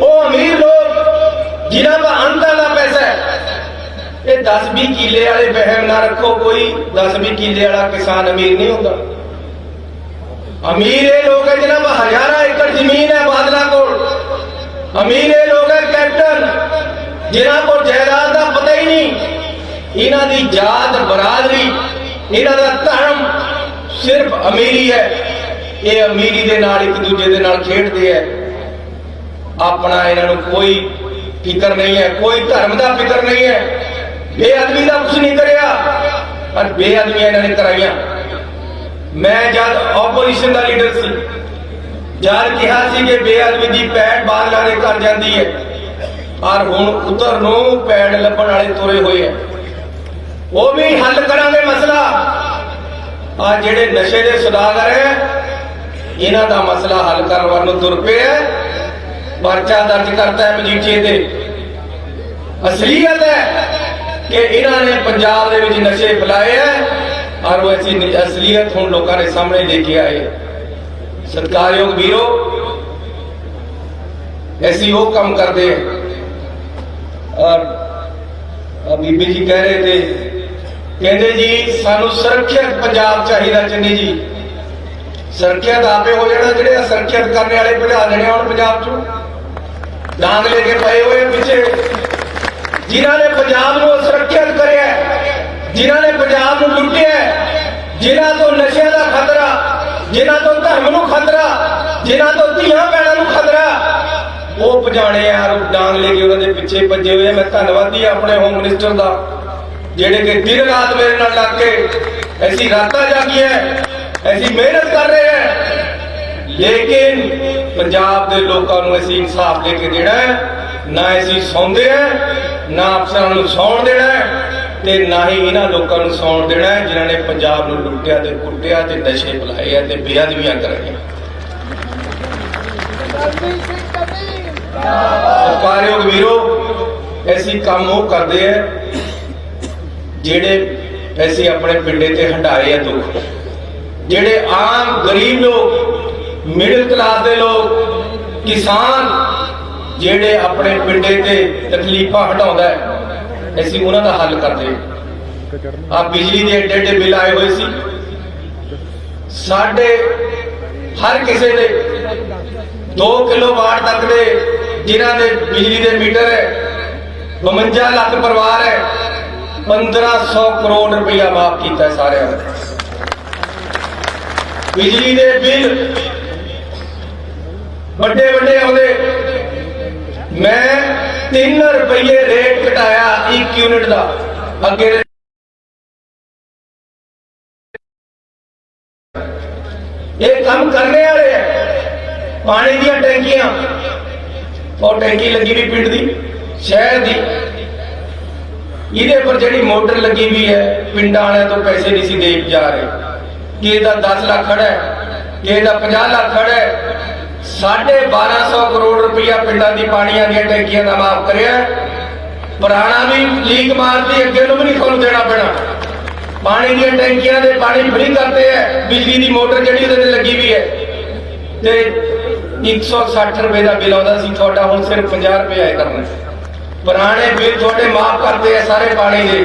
ਉਹ ਅਮੀਰ ਲੋਕ, ਜਿਨ੍ਹਾਂ ਦਾ ਅੰਤਾਂ ਦਾ ਪੈਸਾ ਹੈ, ਇਹ 10 20 ਕਿੱਲੇ ਵਾਲੇ ਬਹਿਮ ਨਾ ਰੱਖੋ, ਕੋਈ 10 20 ਕਿੱਲੇ ਵਾਲਾ ਕਿਸਾਨ ਅਮੀਰ ਨਹੀਂ ਹੁੰਦਾ। ਅਮੀਰ ਇਹ ਲੋਕ ਹੈ ਜਿਨ੍ਹਾਂ ਕੋਲ ਹਜ਼ਾਰਾਂ ਏਕੜ ਜ਼ਮੀਨ ਹੈ ਬਾਦਲਾਂ ਕੋਲ। ਅਮੀਰ ਇਹ ਲੋਕ ਹੈ ਕੈਪਟਨ ਜਿਨ੍ਹਾਂ ਕੋਲ ਜਾਇਦਾਦ ਦਾ ਪਤਾ ਹੀ ਨਹੀਂ। ਇਹਨਾਂ ਦੀ ਜਾਤ ਬਰਾਦਰੀ, ਇਹਨਾਂ ਦਾ ਧਰਮ ਸਿਰਫ ਅਮੀਰੀ ਹੈ। ਇਹ ਅਮੀਰੀ ਦੇ ਨਾਲ ਇੱਕ ਦੂਜੇ ਦੇ ਨਾਲ ਖੇਡਦੇ ਹੈ। ਆਪਣਾ ਇਹਨਾਂ ਨੂੰ ਕੋਈ ਫਿਕਰ ਨਹੀਂ ਹੈ, ਕੋਈ ਧਰਮ ਦਾ ਫਿਕਰ ਨਹੀਂ ਹੈ। ਬੇਅਦਬੀ ਦਾ ਕੁਝ ਨਹੀਂ ਕਰਿਆ, ਪਰ ਬੇਅਦਬੀਆਂ ਇਹਨਾਂ ਨੇ ਕਰਾਈਆਂ। ਮੈਂ ਜਦ ਆਪੋਜੀਸ਼ਨ ਦਾ ਲੀਡਰ ਸੀ, ਜਦ ਕਿਹਾ ਸੀ ਕਿ ਬੇਅਦਬੀ ਦੀ ਪੈੜ ਬਾਦਲਾਂ ਦੇ ਕਰ ਜਾਂਦੀ ਹੈ, ਪਰ ਹੁਣ ਉਧਰ ਨੂੰ ਪੈੜ ਲੱਭਣ ਵਾਲੇ ਤੁਰੇ ਹੋਏ ਆ ਉਹ ਵੀ ਹੱਲ ਕਰਾਂਗੇ ਮਸਲਾ। ਆ ਜਿਹੜੇ ਨਸ਼ੇ ਦੇ ਸੁਦਾਗਰ ਹੈ, ਇਹਨਾਂ ਦਾ ਮਸਲਾ ਹੱਲ ਕਰਨ ਵੱਲ ਨੂੰ ਤੁਰ ਪਏ ਹੈ। ਪਰਚਾ ਦਰਜ ਕਰਤਾ ਹੈ ਮਜੀਠੀਏ ਤੇ। ਅਸਲੀਅਤ ਹੈ ਕਿ ਇਹਨਾਂ ਨੇ ਪੰਜਾਬ ਦੇ ਵਿੱਚ ਨਸ਼ੇ ਫੈਲਾਏ ਹੈ। ਔਰ ਉਹ ਐਸੀ ਅਸਲੀਅਤ ਹੁਣ ਲੋਕਾਂ ਦੇ ਸਾਹਮਣੇ ਲੈ ਕੇ ਆਏ। ਸਤਿਕਾਰਯੋਗ ਵੀਰੋ ਐਸੀ ਉਹ ਕੰਮ ਕਰਦੇ ਔਰ ਬੀਬੀ ਜੀ ਕਹਿ ਰਹੇ ਤੇ ਕਹਿੰਦੇ ਜੀ, ਸਾਨੂੰ ਸੁਰੱਖਿਅਤ ਪੰਜਾਬ ਚਾਹੀਦਾ ਚੰਨੀ ਜੀ। ਸੁਰੱਖਿਅਤ ਆਪੇ ਹੋ ਜਾਣਾ, ਜਿਹੜੇ ਸੁਰੱਖਿਅਤ ਕਰਨ ਵਾਲੇ ਭਜਾ ਦੇਣੇ ਹੁਣ ਪੰਜਾਬ ਚੋਂ। ਡਾਂਗ ਲੈ ਕੇ ਪਏ ਹੋਏ ਪਿੱਛੇ। ਜਿਨ੍ਹਾਂ ਨੇ ਪੰਜਾਬ ਨੂੰ ਸੁਰੱਖਿਅਤ ਕਰਿਆ ਜਿਨ੍ਹਾਂ ਨੇ ਪੰਜਾਬ ਨੂੰ ਲੁੱਟਿਆ ਹੈ, ਜਿਨ੍ਹਾਂ ਤੋਂ ਨਸ਼ਿਆਂ ਦਾ ਖਤਰਾ ਜਿਨ੍ਹਾਂ ਤੋਂ ਧਰਮ ਨੂੰ ਖਤਰਾ ਜਿਨ੍ਹਾਂ ਤੋਂ ਧੀਆਂ ਭੈਣਾਂ ਨੂੰ ਖਤਰਾ ਉਹ ਪਜਾਣੇ ਯਾਰ ਡਾਂਗ ਲੈ ਕੇ ਉਹਨਾਂ ਦੇ ਪਿੱਛੇ ਭੱਜੇ ਹੋਏ ਮੈਂ ਧੰਨਵਾਦੀ ਆਪਣੇ ਹੋਮ ਮਿਨਿਸਟਰ ਦਾ ਜਿਹੜੇ ਕਿ ਦਿਨ ਰਾਤ ਮੇਰੇ ਨਾਲ ਲੱਗ ਕੇ ਐਸੀ ਰਾਤਾਂ ਜਾਗੀਆਂ ਐਸੀ ਮਿਹਨਤ ਕਰ ਰਹੇ ਹੈ। ਲੇਕਿਨ ਪੰਜਾਬ ਦੇ ਲੋਕਾਂ ਨੂੰ ਅਸੀਂ ਇਨਸਾਫ ਲੈ ਕੇ ਦੇਣਾ ਹੈ ਨਾ ਅਸੀਂ ਸੌਂਦੇ ਹੈ ਨਾ ਅਫਸਰਾਂ ਨੂੰ ਸੌਣ ਦੇਣਾ ਹੈ। ਤੇ ਨਾ ਹੀ ਇਹਨਾਂ ਲੋਕਾਂ ਨੂੰ ਸੌਣ ਦੇਣਾ ਹੈ, ਜਿਨ੍ਹਾਂ ਨੇ ਪੰਜਾਬ ਨੂੰ ਲੁੱਟਿਆ ਤੇ ਕੁੱਟਿਆ ਤੇ ਨਸ਼ੇ ਬੁਲਾਏ ਆ ਤੇ ਬੇਅਦਬੀਆਂ ਕਰਾਈਆਂ। ਸਰਕਾਰਯੋਗ ਵੀਰੋ, ਐਸੀ ਕੰਮ ਉਹ ਕਰਦੇ ਆ ਜਿਹੜੇ ਐਸੀ ਆਪਣੇ ਪਿੰਡੇ ਤੇ ਹੰਡਾਏ ਆ ਦੁੱਖ। ਜਿਹੜੇ ਆਮ ਗਰੀਬ ਲੋਕ ਮਿਡਲ ਕਲਾਸ ਦੇ ਲੋਕ, ਕਿਸਾਨ ਜਿਹੜੇ ਆਪਣੇ ਪਿੰਡੇ ਤੇ ਤਕਲੀਫਾਂ ਹਟਾਉਂਦਾ ਹੈ ਅਸੀਂ ਉਹਨਾਂ ਦਾ ਹੱਲ ਕਰਦੇ ਆ ਬਿਜਲੀ ਦੇ ਏਡੇ ਏਡੇ ਬਿੱਲ ਆਏ ਹੋਏ ਸੀ। ਸਾਡੇ ਹਰ ਕਿਸੇ ਦੇ 2 ਕਿਲੋਵਾਟ ਤੱਕ ਦੇ ਜਿਨ੍ਹਾਂ ਦੇ ਬਿਜਲੀ ਦੇ ਮੀਟਰ ਹੈ 52 ਲੱਖ ਪਰਿਵਾਰ ਹੈ 1500 ਕਰੋੜ ਰੁਪਇਆ ਮਾਫ ਕੀਤਾ ਸਾਰਿਆਂ ਦਾ ਬਿਜਲੀ ਦੇ ਬਿੱਲ ਵੱਡੇ ਵੱਡੇ ਆਉਂਦੇ। ਮੈਂ 3 ਰੁਪਏ ਰੇਟ ਘਟਾਇਆ 1 ਯੂਨਿਟ ਦਾ। ਅੱਗੇ ਇਹ ਕੰਮ ਕਰਨੇ ਵਾਲੇ ਹੈ ਪਾਣੀ ਦੀਆਂ ਟੈਂਕੀਆਂ। ਉਹ ਟੈਂਕੀ ਲੱਗੀ ਵੀ ਪਿੰਡ ਦੀ, ਸ਼ਹਿਰ ਦੀ। ਇਹਦੇ ਪਰ ਜਿਹੜੀ ਮੋਟਰ ਲੱਗੀ ਵੀ ਹੈ, ਪਿੰਡਾਂ ਵਾਲਿਆਂ ਤੋਂ ਪੈਸੇ ਨਹੀਂ ਸੀ ਦੇ ਜਾ ਰਹੇ। ਕਿਸੇ ਦਾ 10 ਲੱਖ ਖੜਾ ਹੈ, ਕਿਸੇ ਦਾ 50 ਲੱਖ ਖੜਾ ਹੈ ਸਾਢੇ 1200 ਕਰੋੜ ਰੁਪਇਆ ਪਿੰਡਾਂ ਦੀ ਪਾਣੀਆਂ ਦੀਆਂ ਟੈਂਕੀਆਂ ਦਾ ਮਾਫ ਕਰਿਆ ਪੁਰਾਣਾ ਵੀ ਲੀਕ ਮਾਰਦੀ, ਅੱਗੇ ਨੂੰ ਵੀ ਨਹੀਂ ਤੁਹਾਨੂੰ ਦੇਣਾ ਪੈਣਾ। ਪਾਣੀ ਦੀਆਂ ਟੈਂਕੀਆਂ ਦੇ ਪਾਣੀ ਫ੍ਰੀ ਕਰਦੇ ਆ ਬਿਜਲੀ ਦੀ ਮੋਟਰ ਜਿਹੜੀ ਉਹਦੇ ਤੇ ਲੱਗੀ ਵੀ ਹੈ। ਤੇ 160 ਰੁਪਏ ਦਾ ਬਿੱਲ ਆਉਂਦਾ ਸੀ, ਤੁਹਾਡਾ ਹੁਣ ਸਿਰਫ 50 ਰੁਪਏ ਆਇਆ ਕਰਨਾ ਪੁਰਾਣੇ ਬਿੱਲ ਤੁਹਾਡੇ ਮਾਫ ਕਰਦੇ ਆ ਸਾਰੇ ਪਾਣੀ ਦੇ।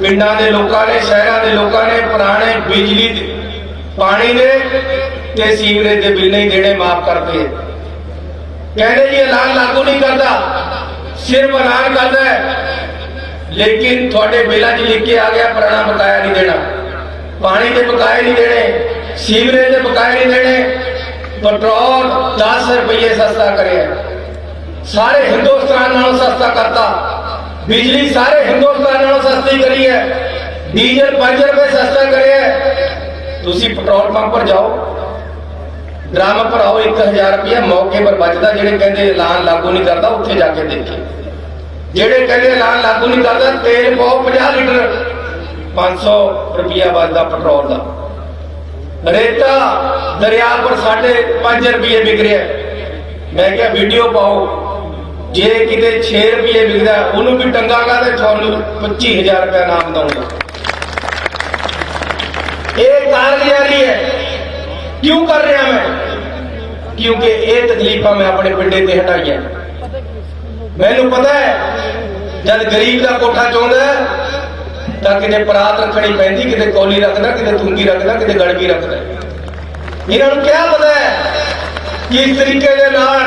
ਪਿੰਡਾਂ ਦੇ ਲੋਕਾਂ ਨੇ, ਸ਼ਹਿਰਾਂ ਦੇ ਲੋਕਾਂ ਨੇ ਪੁਰਾਣੇ ਬਿਜਲੀ ਦੇ ਪਾਣੀ ਦੇ ਤੇ ਸੀਵਰੇਜ ਦੇ ਬਿੱਲ ਨਹੀਂ ਦੇਣੇ ਮਾਫ ਕਰਦੇ ਆ ਕਹਿੰਦੇ ਜੀ ਐਲਾਨ ਲਾਗੂ ਨਹੀਂ ਕਰਦਾ ਸਿਰਫ ਐਲਾਨ ਕਰਦਾ ਹੈ ਲੇਕਿਨ ਤੁਹਾਡੇ ਬਿੱਲਾਂ 'ਚ ਲਿਖ ਕੇ ਆ ਗਿਆ ਪੁਰਾਣਾ ਬਕਾਇਆ ਨਹੀਂ ਦੇਣਾ ਪਾਣੀ ਦੇ ਬਕਾਏ ਨਹੀਂ ਦੇਣੇ ਸੀਵਰੇਜ ਦੇ ਬਕਾਏ ਨਹੀਂ ਦੇਣੇ ਪੈਟਰੋਲ 10 ਰੁਪਏ ਸਸਤਾ ਕਰਿਆ ਸਾਰੇ ਹਿੰਦੁਸਤਾਨ ਨਾਲੋਂ ਸਸਤਾ ਕਰਤਾ ਬਿਜਲੀ ਸਾਰੇ ਹਿੰਦੁਸਤਾਨ ਨਾਲੋਂ ਸਸਤੀ ਕਰੀ ਹੈ ਡੀਜ਼ਲ 5 ਰੁਪਏ ਸਸਤਾ ਕਰਿਆ ਹੈ। ਤੁਸੀਂ ਪੈਟਰੋਲ ਪੰਪ ਪਰ ਜਾਓ ਡਰਾਮਾ ਭਰਾਓ 1000 ਰੁਪਇਆ ਮੌਕੇ ਪਰ ਬਚਦਾ ਜਿਹੜੇ ਕਹਿੰਦੇ ਐਲਾਨ ਲਾਗੂ ਨਹੀਂ ਕਰਦਾ, ਉੱਥੇ ਜਾ ਕੇ ਦੇਖੇ। ਜਿਹੜੇ ਕਹਿੰਦੇ ਐਲਾਨ ਲਾਗੂ ਨਹੀਂ ਕਰਦਾ, ਤੇਲ ਪਾਓ 50 ਲੀਟਰ। 500 ਰੁਪਇਆ ਬਚਦਾ ਪੈਟਰੋਲ ਦਾ। ਰੇਤਾ ਦਰਿਆ ਪਰ ਸਾਡੇ 5 ਰੁਪਏ ਵਿਕ ਰਿਹਾ ਮੈਂ ਕਿਹਾ, ਵੀਡੀਓ ਪਾਓ। ਜੇ ਕਿਤੇ 6 ਰੁਪਏ ਵਿਕਦਾ, ਉਹਨੂੰ ਵੀ ਟੰਗਾਗਾ ਤੇ ਤੁਹਾਨੂੰ 25000 ਰੁਪਏ ਨਾਮ ਦਊਂਗਾ। ਇਹ ਕਾਰਗੁਜ਼ਾਰੀ ਹੈ ਕਿਉਂ ਕਰ ਰਿਹਾ ਮੈਂ? ਕਿਉਂਕਿ ਇਹ ਤਕਲੀਫਾਂ ਮੈਂ ਆਪਣੇ ਪਿੰਡੇ ਤੇ ਹਟਾਈਆਂ। ਮੈਨੂੰ ਪਤਾ ਹੈ, ਜਦ ਗਰੀਬ ਦਾ ਕੋਠਾ ਚਾਹੁੰਦਾ ਤਾਂ ਕਿਤੇ ਪਰਾਤ ਰੱਖਣੀ ਪੈਂਦੀ, ਕਿਤੇ ਕੌਲੀ ਰੱਖਦਾ, ਕਿਤੇ ਥੁੰਗੀ ਰੱਖਦਾ, ਕਿਤੇ ਗੜਗੀ ਰੱਖਦਾ। ਇਹਨਾਂ ਨੂੰ ਕਿਆ ਪਤਾ ਹੈ ਕਿ ਇਸ ਤਰੀਕੇ ਦੇ ਨਾਲ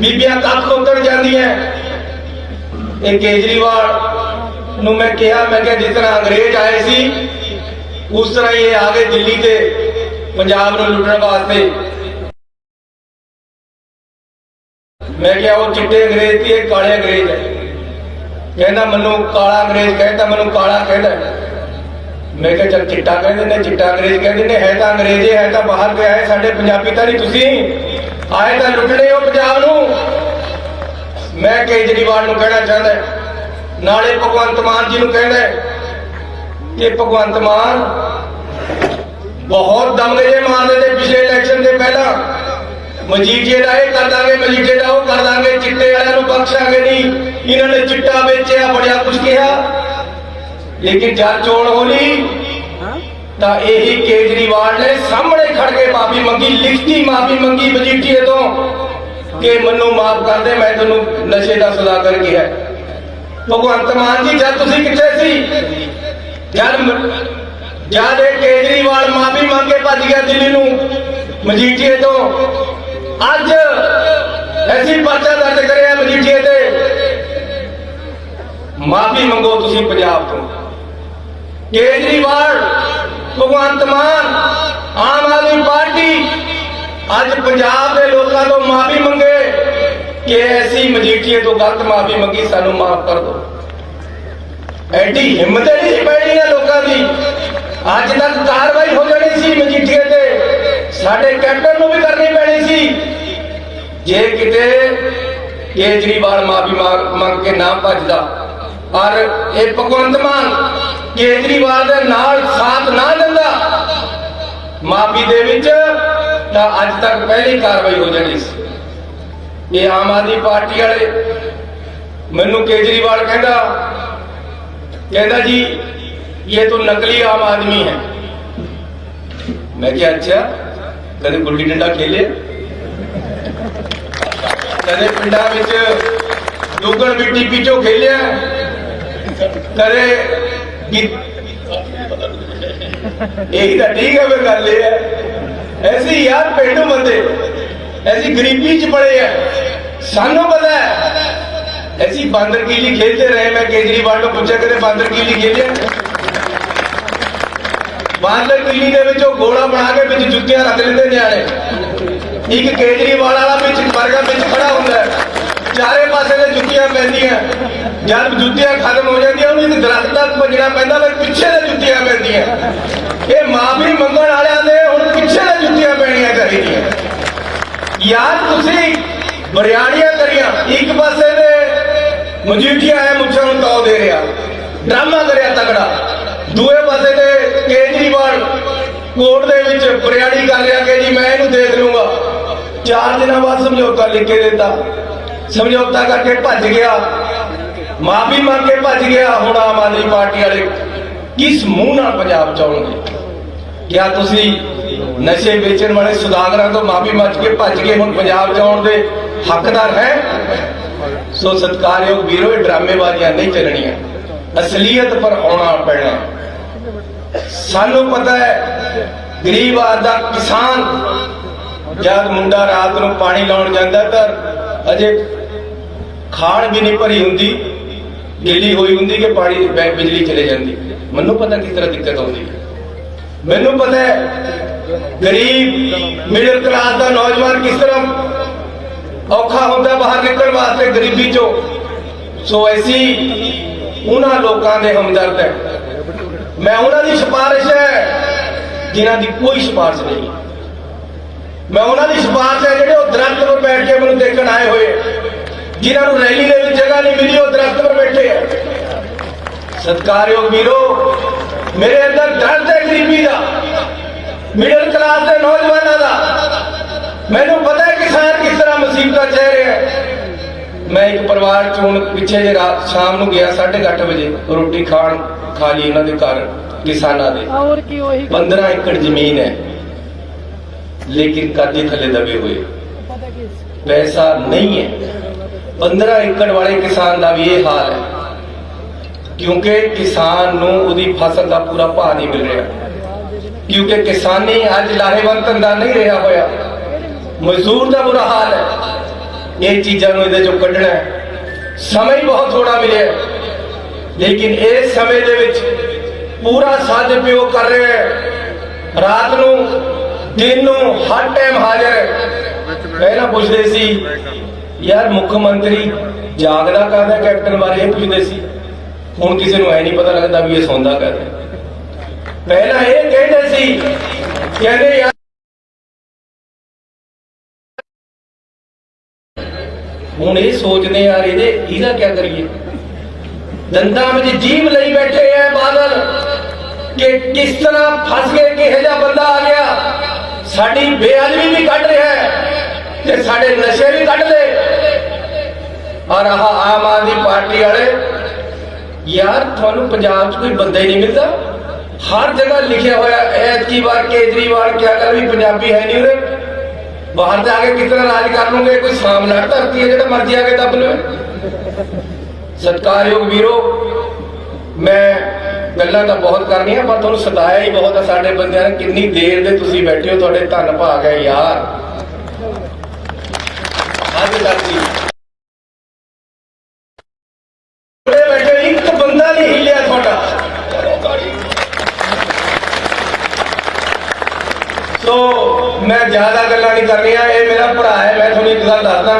ਬੀਬੀਆਂ ਕੱਖ ਉੱਤਰ ਜਾਂਦੀਆਂ ਇਹ ਕੇਜਰੀਵਾਲ ਨੂੰ ਮੈਂ ਕਿਹਾ ਮੈਂ ਕਿਹਾ ਜਿਸ ਤਰ੍ਹਾਂ ਅੰਗਰੇਜ਼ ਆਏ ਸੀ, ਉਸ ਤਰ੍ਹਾਂ ਹੀ ਇਹ ਆ ਗਏ ਦਿੱਲੀ ਤੇ ਪੰਜਾਬ ਨੂੰ ਲੁੱਟਣ ਵਾਸਤੇ। ਮੈਂ ਕਿਹਾ, ਉਹ ਚਿੱਟੇ ਅੰਗਰੇਜ਼ ਤੇ ਕਾਲੇ ਅੰਗਰੇਜ਼ ਹੈ। ਕਹਿੰਦਾ, ਮੈਨੂੰ ਕਾਲਾ ਅੰਗਰੇਜ਼ ਕਹਿੰਦਾ ਮੈਨੂੰ ਕਾਲਾ ਕਹਿੰਦਾ ਮੈਂ ਕਿਹਾ, ਚੱਲ ਚਿੱਟਾ ਕਹਿੰਦੇ ਨੇ ਚਿੱਟਾ ਅੰਗਰੇਜ਼ ਕਹਿੰਦੇ ਨੇ ਹੈ ਤਾਂ ਅੰਗਰੇਜ਼ੇ, ਹੈ ਤਾਂ ਬਾਹਰ ਦੇ ਆਏ ਸਾਡੇ ਪੰਜਾਬੀ ਤਾਂ ਨਹੀਂ ਤੁਸੀਂ। ਆਏ ਤਾਂ ਲੁੱਟਣੇ ਹੋ ਪੰਜਾਬ ਨੂੰ। ਮੈਂ ਕੇਜਰੀਵਾਲ ਨੂੰ ਕਹਿਣਾ ਚਾਹੁੰਦਾ ਨਾਲੇ ਭਗਵੰਤ ਮਾਨ ਜੀ ਨੂੰ ਕਹਿੰਦਾ ਕਿ ਭਗਵੰਤ ਮਾਨ ਬਹੁਤ ਦਮਗੇ ਜੇ ਮਾਰਦੇ ਤੇ ਪਿਛਲੇ ਇਲੈਕਸ਼ਨ ਦੇ ਪਹਿਲਾਂ। ਮਜੀਠੀਏ ਦਾ ਇਹ ਕਰ ਦਾਂਗੇ ਮਜੀਠੀਏ ਦਾ ਉਹ ਕਰ ਦਾਂਗੇ ਚਿੱਟੇ ਵਾਲਿਆਂ ਨੂੰ ਬਖਸ਼ਾਂਗੇ ਨਹੀਂ। ਇਹਨਾਂ ਨੇ ਚਿੱਟਾ ਵੇਚਿਆ ਬੜਿਆ ਕੁਝ ਕਿਹਾ। ਲੇਕਿਨ ਜਦ ਚੋਣ ਹੋਣੀ ਤਾਂ ਇਹੀ ਕੇਜਰੀਵਾਲ ਨੇ ਸਾਹਮਣੇ ਖੜ ਕੇ ਮਾਫੀ ਮੰਗੀ ਲਿਖਤੀ ਮਾਫੀ ਮੰਗੀ ਮਜੀਠੀਏ ਤੋਂ ਕਿ ਮੈਨੂੰ ਮਾਫ ਕਰ ਦੇ ਮੈਂ ਤੈਨੂੰ ਨਸ਼ੇ ਦਾ ਸੌਦਾਗਰ ਕਿਹਾ। ਭਗਵੰਤ ਮਾਨ ਜੀ ਜਦ ਤੁਸੀਂ ਕਿੱਥੇ ਸੀ? ਜਦ ਜਦ ਕੇਜਰੀਵਾਲ ਮਾਫੀ ਮੰਗ ਕੇ ਭੱਜ ਗਿਆ ਦਿੱਲੀ ਨੂੰ, ਮਜੀਠੀਏ ਤੋਂ, ਅੱਜ ਅਸੀਂ ਪਰਚਾ ਦਰਜ ਕਰਿਆ ਮਜੀਠੀਏ ਤੇ। ਮਾਫੀ ਮੰਗੋ ਤੁਸੀਂ ਪੰਜਾਬ ਤੋਂ। ਕੇਜਰੀਵਾਲ, ਭਗਵੰਤ ਮਾਨ, ਆਮ ਆਦਮੀ ਪਾਰਟੀ, ਅੱਜ ਪੰਜਾਬ ਦੇ ਲੋਕਾਂ ਤੋਂ ਮਾਫੀ ਮੰਗੇ ਕਿ ਅਸੀਂ ਮਜੀਠੀਏ ਤੋਂ ਗਲਤ ਮਾਫੀ ਮੰਗੀ, ਸਾਨੂੰ ਮਾਫ ਕਰ ਦਿਓ। ਐਡੀ ਹਿੰਮਤ ਨਹੀਂ ਪੈਣੀ ਨਾ ਲੋਕਾਂ ਦੀ। ਅੱਜ ਤੱਕ ਕਾਰਵਾਈ ਹੋ ਜਾਣੀ ਸੀ ਮਜੀਠੀਏ ਤੇ। ਸਾਡੇ ਕੈਪਟਨ ਨੂੰ ਵੀ ਕਰਨੀ ਪੈਣੀ ਸੀ। ਜੇ ਕਿਤੇ ਕੇਜਰੀਵਾਲ ਮਾਫੀ ਮੰਗ ਕੇ ਨਾ ਭੱਜਦਾ, ਪਰ ਇਹ ਭਗਵੰਤ ਮਾਨ ਕੇਜਰੀਵਾਲ ਦੇ ਨਾਲ ਸਾਥ ਨਾ ਦਿੰਦਾ, ਮਾਫੀ ਦੇ ਵਿੱਚ ਤਾਂ ਅੱਜ ਤੱਕ ਪਹਿਲੀ ਕਾਰਵਾਈ ਹੋ ਜਾਣੀ ਸੀ। ਇਹ ਆਮ ਆਦਮੀ ਪਾਰਟੀ ਵਾਲੇ ਮੈਨੂੰ ਕੇਜਰੀਵਾਲ ਕਹਿੰਦਾ ਕਹਿੰਦਾ ਜੀ ये तो नकली आम आदमी है मैं क्या अच्छा कदे गुल्ली डंडा खेले कदे पिंडा ਵਿੱਚ ਦੁੱਗਣ ਮਿੱਟੀ ਪਿੱਛੋਂ ਖੇਲਿਆ ਕਦੇ ਗੀ- ਇਹੀ ਤਾਂ ਠੀਕ ਹੈ ਵੇ ਗੱਲ ਇਹ ਹੈ ਐਸੀ ਯਾਰ ਪਿੰਡੂ ਬੰਦੇ ਐਸੀ ਗਰੀਬੀ ਚ ਪੜੇ ਆ ਸਾਨੂੰ ਪਤਾ ਹੈ ऐसी बांदर कीली खेलते रहे मैं केजरीवाल को पूछा करे बांदर कीली खेले ਬਾਂਦਰ ਕਿਲੀ ਦੇ ਵਿੱਚ ਉਹ ਗੋਲਾ ਬਣਾ ਕੇ ਵਿੱਚ ਜੁੱਤੀਆਂ ਰੱਖ ਲੈਂਦੇ ਨਿਆਣੇ। ਇੱਕ ਕੇਜਰੀਵਾਲ ਵਾਲਾ ਵਿੱਚ ਵਰਗਾ ਵਿੱਚ ਖੜਾ ਹੁੰਦਾ ਚਾਰੇ ਪਾਸੇ ਤੇ ਜੁੱਤੀਆਂ ਪੈਂਦੀਆਂ। ਜਦ ਜੁੱਤੀਆਂ ਖਤਮ ਹੋ ਜਾਂਦੀਆਂ ਉਹਨੂੰ ਇੱਕ ਦਰਖਤ ਤੱਕ ਭੱਜਣਾ ਪੈਂਦਾ ਫਿਰ ਪਿੱਛੇ ਤੇ ਜੁੱਤੀਆਂ ਪੈਂਦੀਆਂ। ਇਹ ਮਾਫੀ ਮੰਗਣ ਵਾਲਿਆਂ ਦੇ ਹੁਣ ਪਿੱਛੇ ਤੇ ਜੁੱਤੀਆਂ ਪੈਣੀਆਂ ਚਾਹੀਦੀਆਂ। ਯਾਰ ਤੁਸੀਂ ਬਰਿਆੜੀਆਂ ਕਰੀਆਂ, ਇੱਕ ਪਾਸੇ ਦੇ ਮਜੀਠੀਆ ਹੈ ਮੁੱਛਾਂ ਨੂੰ ਤਾਉ ਦੇ ਰਿਹਾ। ਡਰਾਮਾ ਕਰਿਆ ਤਗੜਾ ਦੂਏ ਪਾਸੇ ਕੋਰਟ ਦੇ ਵਿੱਚ ਬਰਿਆੜੀ ਕਰ ਰਿਹਾ ਕਿ ਜੀ ਮੈਂ ਇਹਨੂੰ ਦੇਖ ਲੂੰਗਾ ਚਾਰ ਦਿਨਾਂ ਬਾਅਦ ਸਮਝੌਤਾ ਲਿਖ ਕੇ ਦਿੱਤਾ। ਸਮਝੌਤਾ ਕਰਕੇ ਭੱਜ ਗਿਆ। ਮਾਫੀ ਮੰਗ ਕੇ ਭੱਜ ਗਿਆ। ਹੁਣ ਆਮ ਆਦਮੀ ਪਾਰਟੀ ਵਾਲੇ ਕਿਸ ਮੂੰਹ ਨਾਲ ਪੰਜਾਬ ਚ ਆਉਣਗੇ? ਕਿਆ ਤੁਸੀਂ ਨਸ਼ੇ ਵੇਚਣ ਵਾਲੇ ਸੁਦਾਗਰਾਂ ਤੋਂ ਮਾਫੀ ਮੰਗ ਕੇ ਭੱਜ ਕੇ ਹੁਣ ਪੰਜਾਬ ਚ ਆਉਣ ਦੇ ਹੱਕਦਾਰ ਹੈ? ਸੋ ਸਤਿਕਾਰਯੋਗ ਵੀਰੋ, ਇਹ ਡਰਾਮੇਬਾਜ਼ੀਆਂ ਨਹੀਂ ਚੱਲਣੀਆਂ। ਅਸਲੀਅਤ ਪਰ ਆਉਣਾ ਪੈਣਾ। ਸਾਨੂੰ ਪਤਾ ਹੈ, ਗਰੀਬ ਆਦਮੀ ਦਾ ਕਿਸਾਨ, ਜਦ ਮੁੰਡਾ ਰਾਤ ਨੂੰ ਪਾਣੀ ਲਾਉਣ ਜਾਂਦਾ ਤਾਂ ਅਜੇ ਖਾਣ ਵੀ ਨਹੀਂ ਭਰੀ ਹੁੰਦੀ, ਗਿੱਲੀ ਹੋਈ ਹੁੰਦੀ ਕਿ ਪਾਣੀ ਬਿਜਲੀ ਚਲੇ ਜਾਂਦੀ। ਮੈਨੂੰ ਪਤਾ ਕਿਸ ਤਰ੍ਹਾਂ ਦਿੱਕਤ ਆਉਂਦੀ ਹੈ। ਮੈਨੂੰ ਪਤਾ ਹੈ, ਗਰੀਬ ਮਿਡਲ ਕਲਾਸ ਦਾ ਨੌਜਵਾਨ ਕਿਸ ਤਰ੍ਹਾਂ ਔਖਾ ਹੁੰਦਾ ਬਾਹਰ ਨਿਕਲਣ ਵਾਸਤੇ ਗਰੀਬੀ ਚੋਂ। ਸੋ ਐਸੀ ਉਹਨਾਂ ਲੋਕਾਂ ਦੇ ਹਮਦਰਦ ਹੈ। ਮੈਂ ਉਹਨਾਂ ਦੀ ਸਿਫਾਰਿਸ਼ ਹੈ ਜਿਨ੍ਹਾਂ ਦੀ ਕੋਈ ਸਿਫਾਰਿਸ਼ ਨਹੀਂ। ਮੈਂ ਉਹਨਾਂ ਦੀ ਸਿਫਾਰਿਸ਼ ਹੈ ਜਿਹੜੇ ਉਹ ਦਰਖਤ 'ਤੇ ਬੈਠ ਕੇ ਮੈਨੂੰ ਦੇਖਣ ਆਏ ਹੋਏ। ਹੈ। ਜਿਨ੍ਹਾਂ ਨੂੰ ਰੈਲੀ ਦੇ ਵਿੱਚ ਜਗ੍ਹਾ ਨਹੀਂ ਮਿਲੀ, ਉਹ ਦਰਖਤ 'ਤੇ ਬੈਠੇ ਹੈ ਸਤਿਕਾਰਯੋਗ ਵੀਰੋ, ਮੇਰੇ ਅੰਦਰ ਦਰਦ ਹੈ ਗਰੀਬੀ ਦਾ। ਮਿਡਲ ਕਲਾਸ ਦੇ ਨੌਜਵਾਨਾਂ ਦਾ। ਮੈਨੂੰ ਪਤਾ ਹੈ ਕਿਸਾਨ ਕਿਸ ਤਰ੍ਹਾਂ ਮੁਸੀਬਤਾਂ ਝੇਲ ਰਿਹਾ ਹੈ। ਮੈਂ ਇੱਕ ਪਰਿਵਾਰ ਚ ਹੁਣ ਪਿੱਛੇ ਜੇ ਰਾਤ ਸ਼ਾਮ ਨੂੰ ਗਿਆ 8:30 ਵਜੇ ਰੋਟੀ ਖਾਣ ਖਾ ਲਈ ਇਹਨਾਂ ਦੇ ਘਰ ਕਿਸਾਨਾਂ ਦੇ। ਹੋਰ ਕੀ ਉਹੀ 15 ਏਕੜ ਜ਼ਮੀਨ ਹੈ ਲੇਕਿਨ ਕਰਜ਼ੇ ਥੱਲੇ ਦਬੇ ਹੋਏ। ਪੈਸਾ ਨਹੀਂ ਹੈ। 15 ਏਕੜ ਵਾਲੇ ਕਿਸਾਨ ਦਾ ਵੀ ਇਹ ਹਾਲ ਹੈ ਕਿਉਂਕਿ ਕਿਸਾਨ ਨੂੰ ਉਹਦੀ ਫਸਲ ਦਾ ਪੂਰਾ ਭਾਅ ਨਹੀਂ ਮਿਲ ਰਿਹਾ। ਕਿਉਂਕਿ ਕਿਸਾਨੀ ਅੱਜ ਲਾਹੇਵੰਦ ਧੰਦਾ ਨਹੀਂ ਰਿਹਾ ਹੋਇਆ। ਮਜ਼ਦੂਰ ਦਾ ਬੁਰਾ ਹਾਲ ਹੈ। ਇਹ ਚੀਜ਼ਾਂ ਨੂੰ ਇਹਦੇ ਚੋਂ ਕੱਢਣਾ ਹੈ। ਸਮਾਂ ਹੀ ਬਹੁਤ ਥੋੜਾ ਮਿਲਿਆ ਲੇਕਿਨ ਇਸ ਸਮੇਂ ਦੇ ਵਿੱਚ ਪੂਰਾ ਸਦਉਪਯੋਗ ਕਰ ਰਿਹਾ ਹੈ। ਰਾਤ ਨੂੰ, ਦਿਨ ਨੂੰ ਹਰ ਟਾਈਮ ਹਾਜ਼ਰ ਹੈ। ਪਹਿਲਾਂ ਪੁੱਛਦੇ ਸੀ, ਯਾਰ ਮੁੱਖ ਮੰਤਰੀ ਜਾਗਦਾ ਕਰਦਾ ਕੈਪਟਨ ਬਾਰੇ? ਇਹ ਪੁੱਛਦੇ ਸੀ। ਹੁਣ ਕਿਸੇ ਨੂੰ ਐ ਨਹੀਂ ਪਤਾ ਲੱਗਦਾ ਵੀ ਇਹ ਸੌਂਦਾ ਕਰਦਾ ਪਹਿਲਾਂ ਇਹ ਕਹਿੰਦੇ ਸੀ, ਕਹਿੰਦੇ ਯਾਰ ਹੁਣ ਇਹ ਸੋਚਦੇ ਯਾਰ ਇਹਦੇ, ਇਹਦਾ ਕੀ ਕਰੀਏ? ਦੰਦਾਂ ਵਿੱਚ ਜੀਵ ਲਈ ਬੈਠੇ ਐ ਬਾਦਲ। ਕਿ ਕਿਸ ਤਰ੍ਹਾਂ ਫਸ ਕੇ ਕਿਹੋ ਜਿਹਾ ਬੰਦਾ ਆ ਗਿਆ? ਸਾਡੀ ਬੇਅਦਬੀ ਵੀ ਕੱਢ ਰਿਹਾ ਹੈ ਤੇ ਸਾਡੇ ਨਸ਼ੇ ਵੀ ਕੱਢ ਲਏ ਔਰ ਆਹ ਆਮ ਆਦਮੀ ਪਾਰਟੀ ਵਾਲੇ, ਯਾਰ ਤੁਹਾਨੂੰ ਪੰਜਾਬ 'ਚ ਕੋਈ ਬੰਦਾ ਹੀ ਨਹੀਂ ਮਿਲਦਾ। ਹਰ ਜਗ੍ਹਾ ਲਿਖਿਆ ਹੋਇਆ ਐਤਕੀ ਵਾਰ ਕੇਜਰੀਵਾਲ ਕਿਆ ਕਰ ਵੀ ਪੰਜਾਬੀ ਹੈ ਨਹੀਂ ਉਰੇ। ਬਾਹਰ ਜਾ ਕੇ ਕਿਸ ਰਾਜ ਕਰ ਲੂਗੇ? ਕੋਈ ਸਾਹਮਣਾ ਧਰਤੀ ਹੈ ਜਿਹੜਾ ਮਰਜ਼ੀ ਆ ਕੇ ਦੱਬ ਲਵੇ। ਸਤਿਕਾਰਯੋਗ ਵੀਰੋ, ਮੈਂ ਗੱਲਾਂ ਤਾਂ ਬਹੁਤ ਕਰਨੀਆਂ, ਪਰ ਤੁਹਾਨੂੰ ਸਤਾਇਆ ਹੀ ਬਹੁਤ ਆ ਸਾਡੇ ਬੰਦਿਆਂ ਨੇ। ਕਿੰਨੀ ਦੇਰ ਦੇ ਤੁਸੀਂ ਬੈਠੇ ਹੋ ਤੁਹਾਡੇ ਧੰਨ ਭਾਗ ਹੈ ਯਾਰ। ਅੱਜ ਤੱਕ ਜੀ। ਬੈਠੇ ਇੱਕ ਬੰਦਾ ਨਹੀਂ ਹਿੱਲਿਆ ਤੁਹਾਡਾ। ਸੋ ਮੈਂ ਜ਼ਿਆਦਾ ਗੱਲਾਂ ਨਹੀਂ ਕਰਨੀਆਂ, ਇਹ ਮੇਰਾ ਭਰਾ ਹੈ, ਮੈਂ ਤੁਹਾਨੂੰ ਇੱਕ ਗੱਲ ਦੱਸਦਾ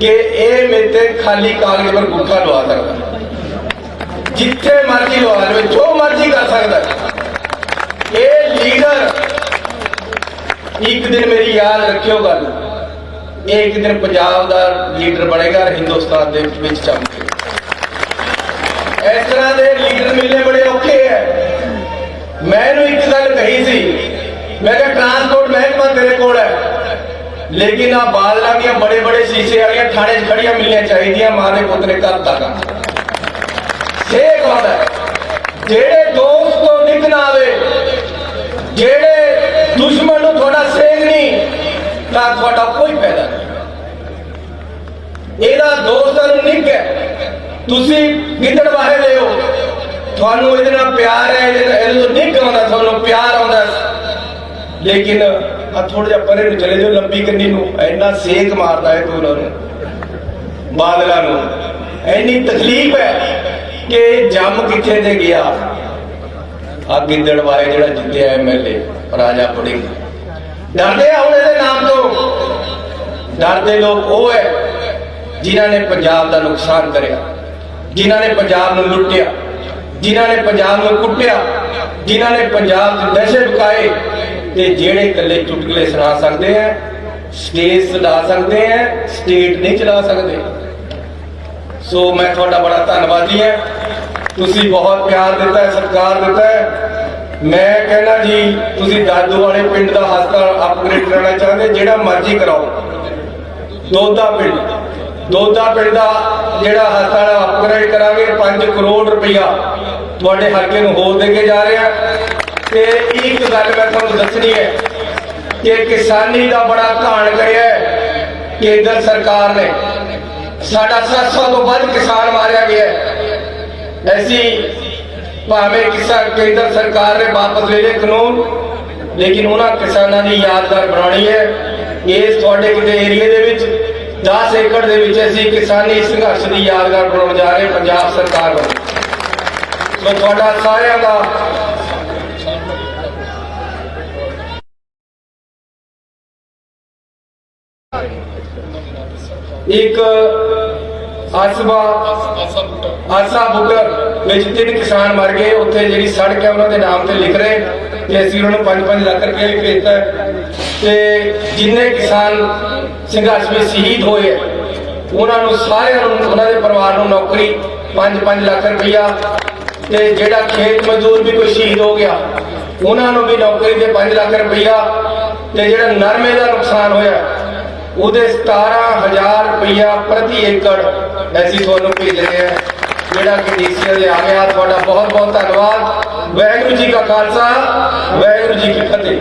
ਕਿ ਇਹ ਮੇਰੇ ਤੇ ਖਾਲੀ ਕਾਗਜ਼ ਪਰ ਗੁੱਠਾ ਲਵਾ ਸਕਦਾ। ਜਿੱਥੇ ਮਰਜ਼ੀ ਲਵਾ ਲਵੇ, ਜੋ ਮਰਜ਼ੀ ਕਰ ਸਕਦਾ। ਇਹ ਲੀਡਰ ਇੱਕ ਦਿਨ ਮੇਰੀ ਯਾਦ ਰੱਖਿਓ ਗੱਲ। ਇਹ ਇੱਕ ਦਿਨ ਪੰਜਾਬ ਦਾ ਲੀਡਰ ਬਣੇਗਾ ਹਿੰਦੁਸਤਾਨ ਦੇ ਵਿੱਚ ਚਮਕੇ ਇਸ ਤਰ੍ਹਾਂ ਦੇ ਲੀਡਰ ਮਿਲਨੇ ਬੜੇ ਔਖੇ ਹੈ। ਮੈਂ ਇਹਨੂੰ ਇੱਕ ਗੱਲ ਕਹੀ ਸੀ ਮੈਂ ਕਿਹਾ ਟਰਾਂਸਪੋਰਟ ਮਹਿਕਮਾ ਤੇਰੇ ਕੋਲ ਹੈ ਲੇਕਿਨ ਆ ਬਾਦਲਾਂ ਦੀਆਂ ਬੜੇ ਬੜੇ ਸ਼ੀਸ਼ੇ ਵਾਲੀਆਂ ਥਾਣੇ 'ਚ ਖੜੀਆਂ ਮਿਲਣੀਆਂ ਚਾਹੀਦੀਆਂ ਮਾਂ ਦੇ ਪੁੱਤ ਨੇ ਘਰ ਤੱਕ ਇਹ ਗੱਲ ਹੈ ਜਿਹੜੇ ਦੋਸਤ ਤੋਂ ਨਿਕ ਨਾ ਆਵੇ ਜਿਹੜੇ ਦੁਸ਼ਮਣ ਨੂੰ ਤੁਹਾਡਾ ਸੇਧ ਨਹੀਂ ਤਾਂ ਤੁਹਾਡਾ ਕੋਈ ਫਾਇਦਾ ਨਹੀਂ ਇਹਦਾ ਦੋਸਤਾਂ ਨੂੰ ਹੈ ਤੁਸੀਂ ਗਿੱਦੜ ਵਾਹੇ ਦੇ ਹੋ ਤੁਹਾਨੂੰ ਇਹਦੇ ਨਾਲ ਪਿਆਰ ਹੈ ਇਹਦੇ ਨਾਲ ਇਹਦੇ ਤੋਂ ਆਉਂਦਾ ਤੁਹਾਨੂੰ ਪਿਆਰ ਆਉਂਦਾ ਲੇਕਿਨ ਆ ਥੋੜਾ ਜਿਹਾ ਪਰੇ ਨੂੰ ਚਲੇ ਜਾਓ, ਲੰਬੀ ਕੰਨੀ ਨੂੰ। ਇੰਨਾ ਸੇਕ ਮਾਰਦਾ ਹੈ ਕੋਈ ਨੂੰ, ਬਾਦਲਾਂ ਨੂੰ। ਇੰਨੀ ਤਕਲੀਫ ਹੈ ਕਿ ਜੰਮ ਕਿੱਥੇ ਤੇ ਗਿਆ। ਆ ਗਿੱਦੜ ਵਾਏ ਜਿਹੜਾ ਜਿੱਤਿਆ ਐਮਐਲਏ ਰਾਜਾ ਪੁਡਿੰਗ ਡਰਦੇ ਆ ਹੁਣ ਇਹਦੇ ਨਾਮ ਤੋਂ। ਡਰਦੇ ਲੋਕ ਉਹ ਹੈ ਜਿਨ੍ਹਾਂ ਨੇ ਪੰਜਾਬ ਦਾ ਨੁਕਸਾਨ ਕਰਿਆ, ਜਿਨ੍ਹਾਂ ਨੇ ਪੰਜਾਬ ਨੂੰ ਲੁੱਟਿਆ, ਜਿਨ੍ਹਾਂ ਨੇ ਪੰਜਾਬ ਨੂੰ ਕੁੱਟਿਆ, ਜਿਨ੍ਹਾਂ ਨੇ ਪੰਜਾਬ 'ਚ ਨਸ਼ੇ ਵਿਕਾਏ ਤੇ ਜਿਹੜੇ ਇਕੱਲੇ ਚੁਟਕਲੇ ਸੁਣਾ ਸਕਦੇ ਆ ਸਟੇਜ ਚਲਾ ਸਕਦੇ ਆ ਸਟੇਟ ਨਹੀਂ ਚਲਾ ਸਕਦੇ। ਸੋ ਮੈਂ ਤੁਹਾਡਾ ਬੜਾ ਧੰਨਵਾਦੀ ਹਾਂ। ਤੁਸੀਂ ਬਹੁਤ ਪਿਆਰ ਦਿੱਤਾ ਹੈ, ਸਤਿਕਾਰ ਦਿੱਤਾ ਹੈ। ਮੈਂ ਕਹਿੰਦਾ ਜੀ, ਤੁਸੀਂ ਦਾਦੂ ਵਾਲੇ ਪਿੰਡ ਦਾ ਹਸਪਤਾਲ ਅਪਗ੍ਰੇਡ ਕਰਾਉਣਾ ਚਾਹੁੰਦੇ, ਜਿਹੜਾ ਮਰਜ਼ੀ ਕਰਾਓ। ਦੋਦਾ ਪਿੰਡ ਦੋਦਾ ਪਿੰਡ ਦਾ ਜਿਹੜਾ ਹਸਪਤਾਲ ਅਪਗ੍ਰੇਡ ਕਰਾਂਗੇ 5 ਕਰੋੜ ਰੁਪਇਆ ਤੁਹਾਡੇ ਹਲਕੇ ਨੂੰ ਹੋਰ ਦੇ ਕੇ ਜਾ ਰਿਹਾ। ਤੇ ਇੱਕ ਗੱਲ ਮੈਂ ਤੁਹਾਨੂੰ ਦੱਸਣੀ ਹੈ ਕਿ ਕਿਸਾਨੀ ਦਾ ਬੜਾ ਘਾਣ ਕਰਿਆ ਹੈ ਕੇਂਦਰ ਸਰਕਾਰ ਨੇ। ਸਾਡਾ 700 ਤੋਂ ਵੱਧ ਕਿਸਾਨ ਮਾਰਿਆ ਗਿਆ ਐਸੀ ਭਾਵੇਂ ਕਿਸਾਨ ਕੇਂਦਰ ਸਰਕਾਰ ਨੇ ਵਾਪਸ ਲੈ ਲਏ ਕਾਨੂੰਨ, ਲੇਕਿਨ ਉਹਨਾਂ ਕਿਸਾਨਾਂ ਦੀ ਯਾਦਗਾਰ ਬਣਾਉਣੀ ਹੈ। ਇਸ ਤੁਹਾਡੇ ਕਿਤੇ ਏਰੀਏ ਦੇ ਵਿੱਚ 10 ਏਕੜ ਦੇ ਵਿੱਚ ਅਸੀਂ ਕਿਸਾਨੀ ਸੰਘਰਸ਼ ਦੀ ਯਾਦਗਾਰ ਬਣਾਉਣ ਜਾ ਰਹੇ ਪੰਜਾਬ ਸਰਕਾਰ ਵੱਲੋਂ। ਸੋ ਤੁਹਾਡਾ ਸਾਰਿਆਂ ਦਾ ਇੱਕ ਆਸਬਾ ਆਸਾ ਬੁੱਟਰ ਵਿੱਚ ਤਿੰਨ ਕਿਸਾਨ ਮਰ ਗਏ। ਉੱਥੇ ਜਿਹੜੀ ਸੜਕ ਹੈ, ਉਹਨਾਂ ਦੇ ਨਾਮ ਤੇ ਲਿਖ ਰਹੇ ਤੇ ਅਸੀਂ ਉਹਨਾਂ ਨੂੰ 5-5 ਲੱਖ ਰੁਪਏ ਵੀ ਭੇਜਤਾ ਹੈ। ਤੇ ਜਿੰਨੇ ਕਿਸਾਨ ਸੰਘਰਸ਼ ਵਿੱਚ ਸ਼ਹੀਦ ਹੋਏ ਉਹਨਾਂ ਨੂੰ ਸਾਰਿਆਂ ਨੂੰ, ਉਹਨਾਂ ਦੇ ਪਰਿਵਾਰ ਨੂੰ ਨੌਕਰੀ 5-5 ਲੱਖ ਰੁਪਇਆ ਤੇ ਜਿਹੜਾ ਖੇਤ ਮਜ਼ਦੂਰ ਵੀ ਕੋਈ ਸ਼ਹੀਦ ਹੋ ਗਿਆ, ਉਹਨਾਂ ਨੂੰ ਵੀ ਨੌਕਰੀ ਦੇ 5 ਲੱਖ ਰੁਪਇਆ ਤੇ ਜਿਹੜਾ ਨਰਮੇ ਦਾ ਨੁਕਸਾਨ ਹੋਇਆ ਉਹਦੇ 17000 ਰੁਪਇਆ ਪ੍ਰਤੀ ਏਕੜ ਅਸੀਂ ਤੁਹਾਨੂੰ ਭੇਜਦੇ ਰਹੇ ਹਾਂ। ਜਿਹੜਾ ਕਿ ਡੀਸੀਐਲ ਦੇ ਆ ਗਿਆ, ਤੁਹਾਡਾ ਬਹੁਤ ਬਹੁਤ ਧੰਨਵਾਦ। ਵਾਹਿਗੁਰੂ ਜੀ ਕਾ ਖਾਲਸਾ, ਵਾਹਿਗੁਰੂ ਜੀ ਕੀ ਫਤਿਹ।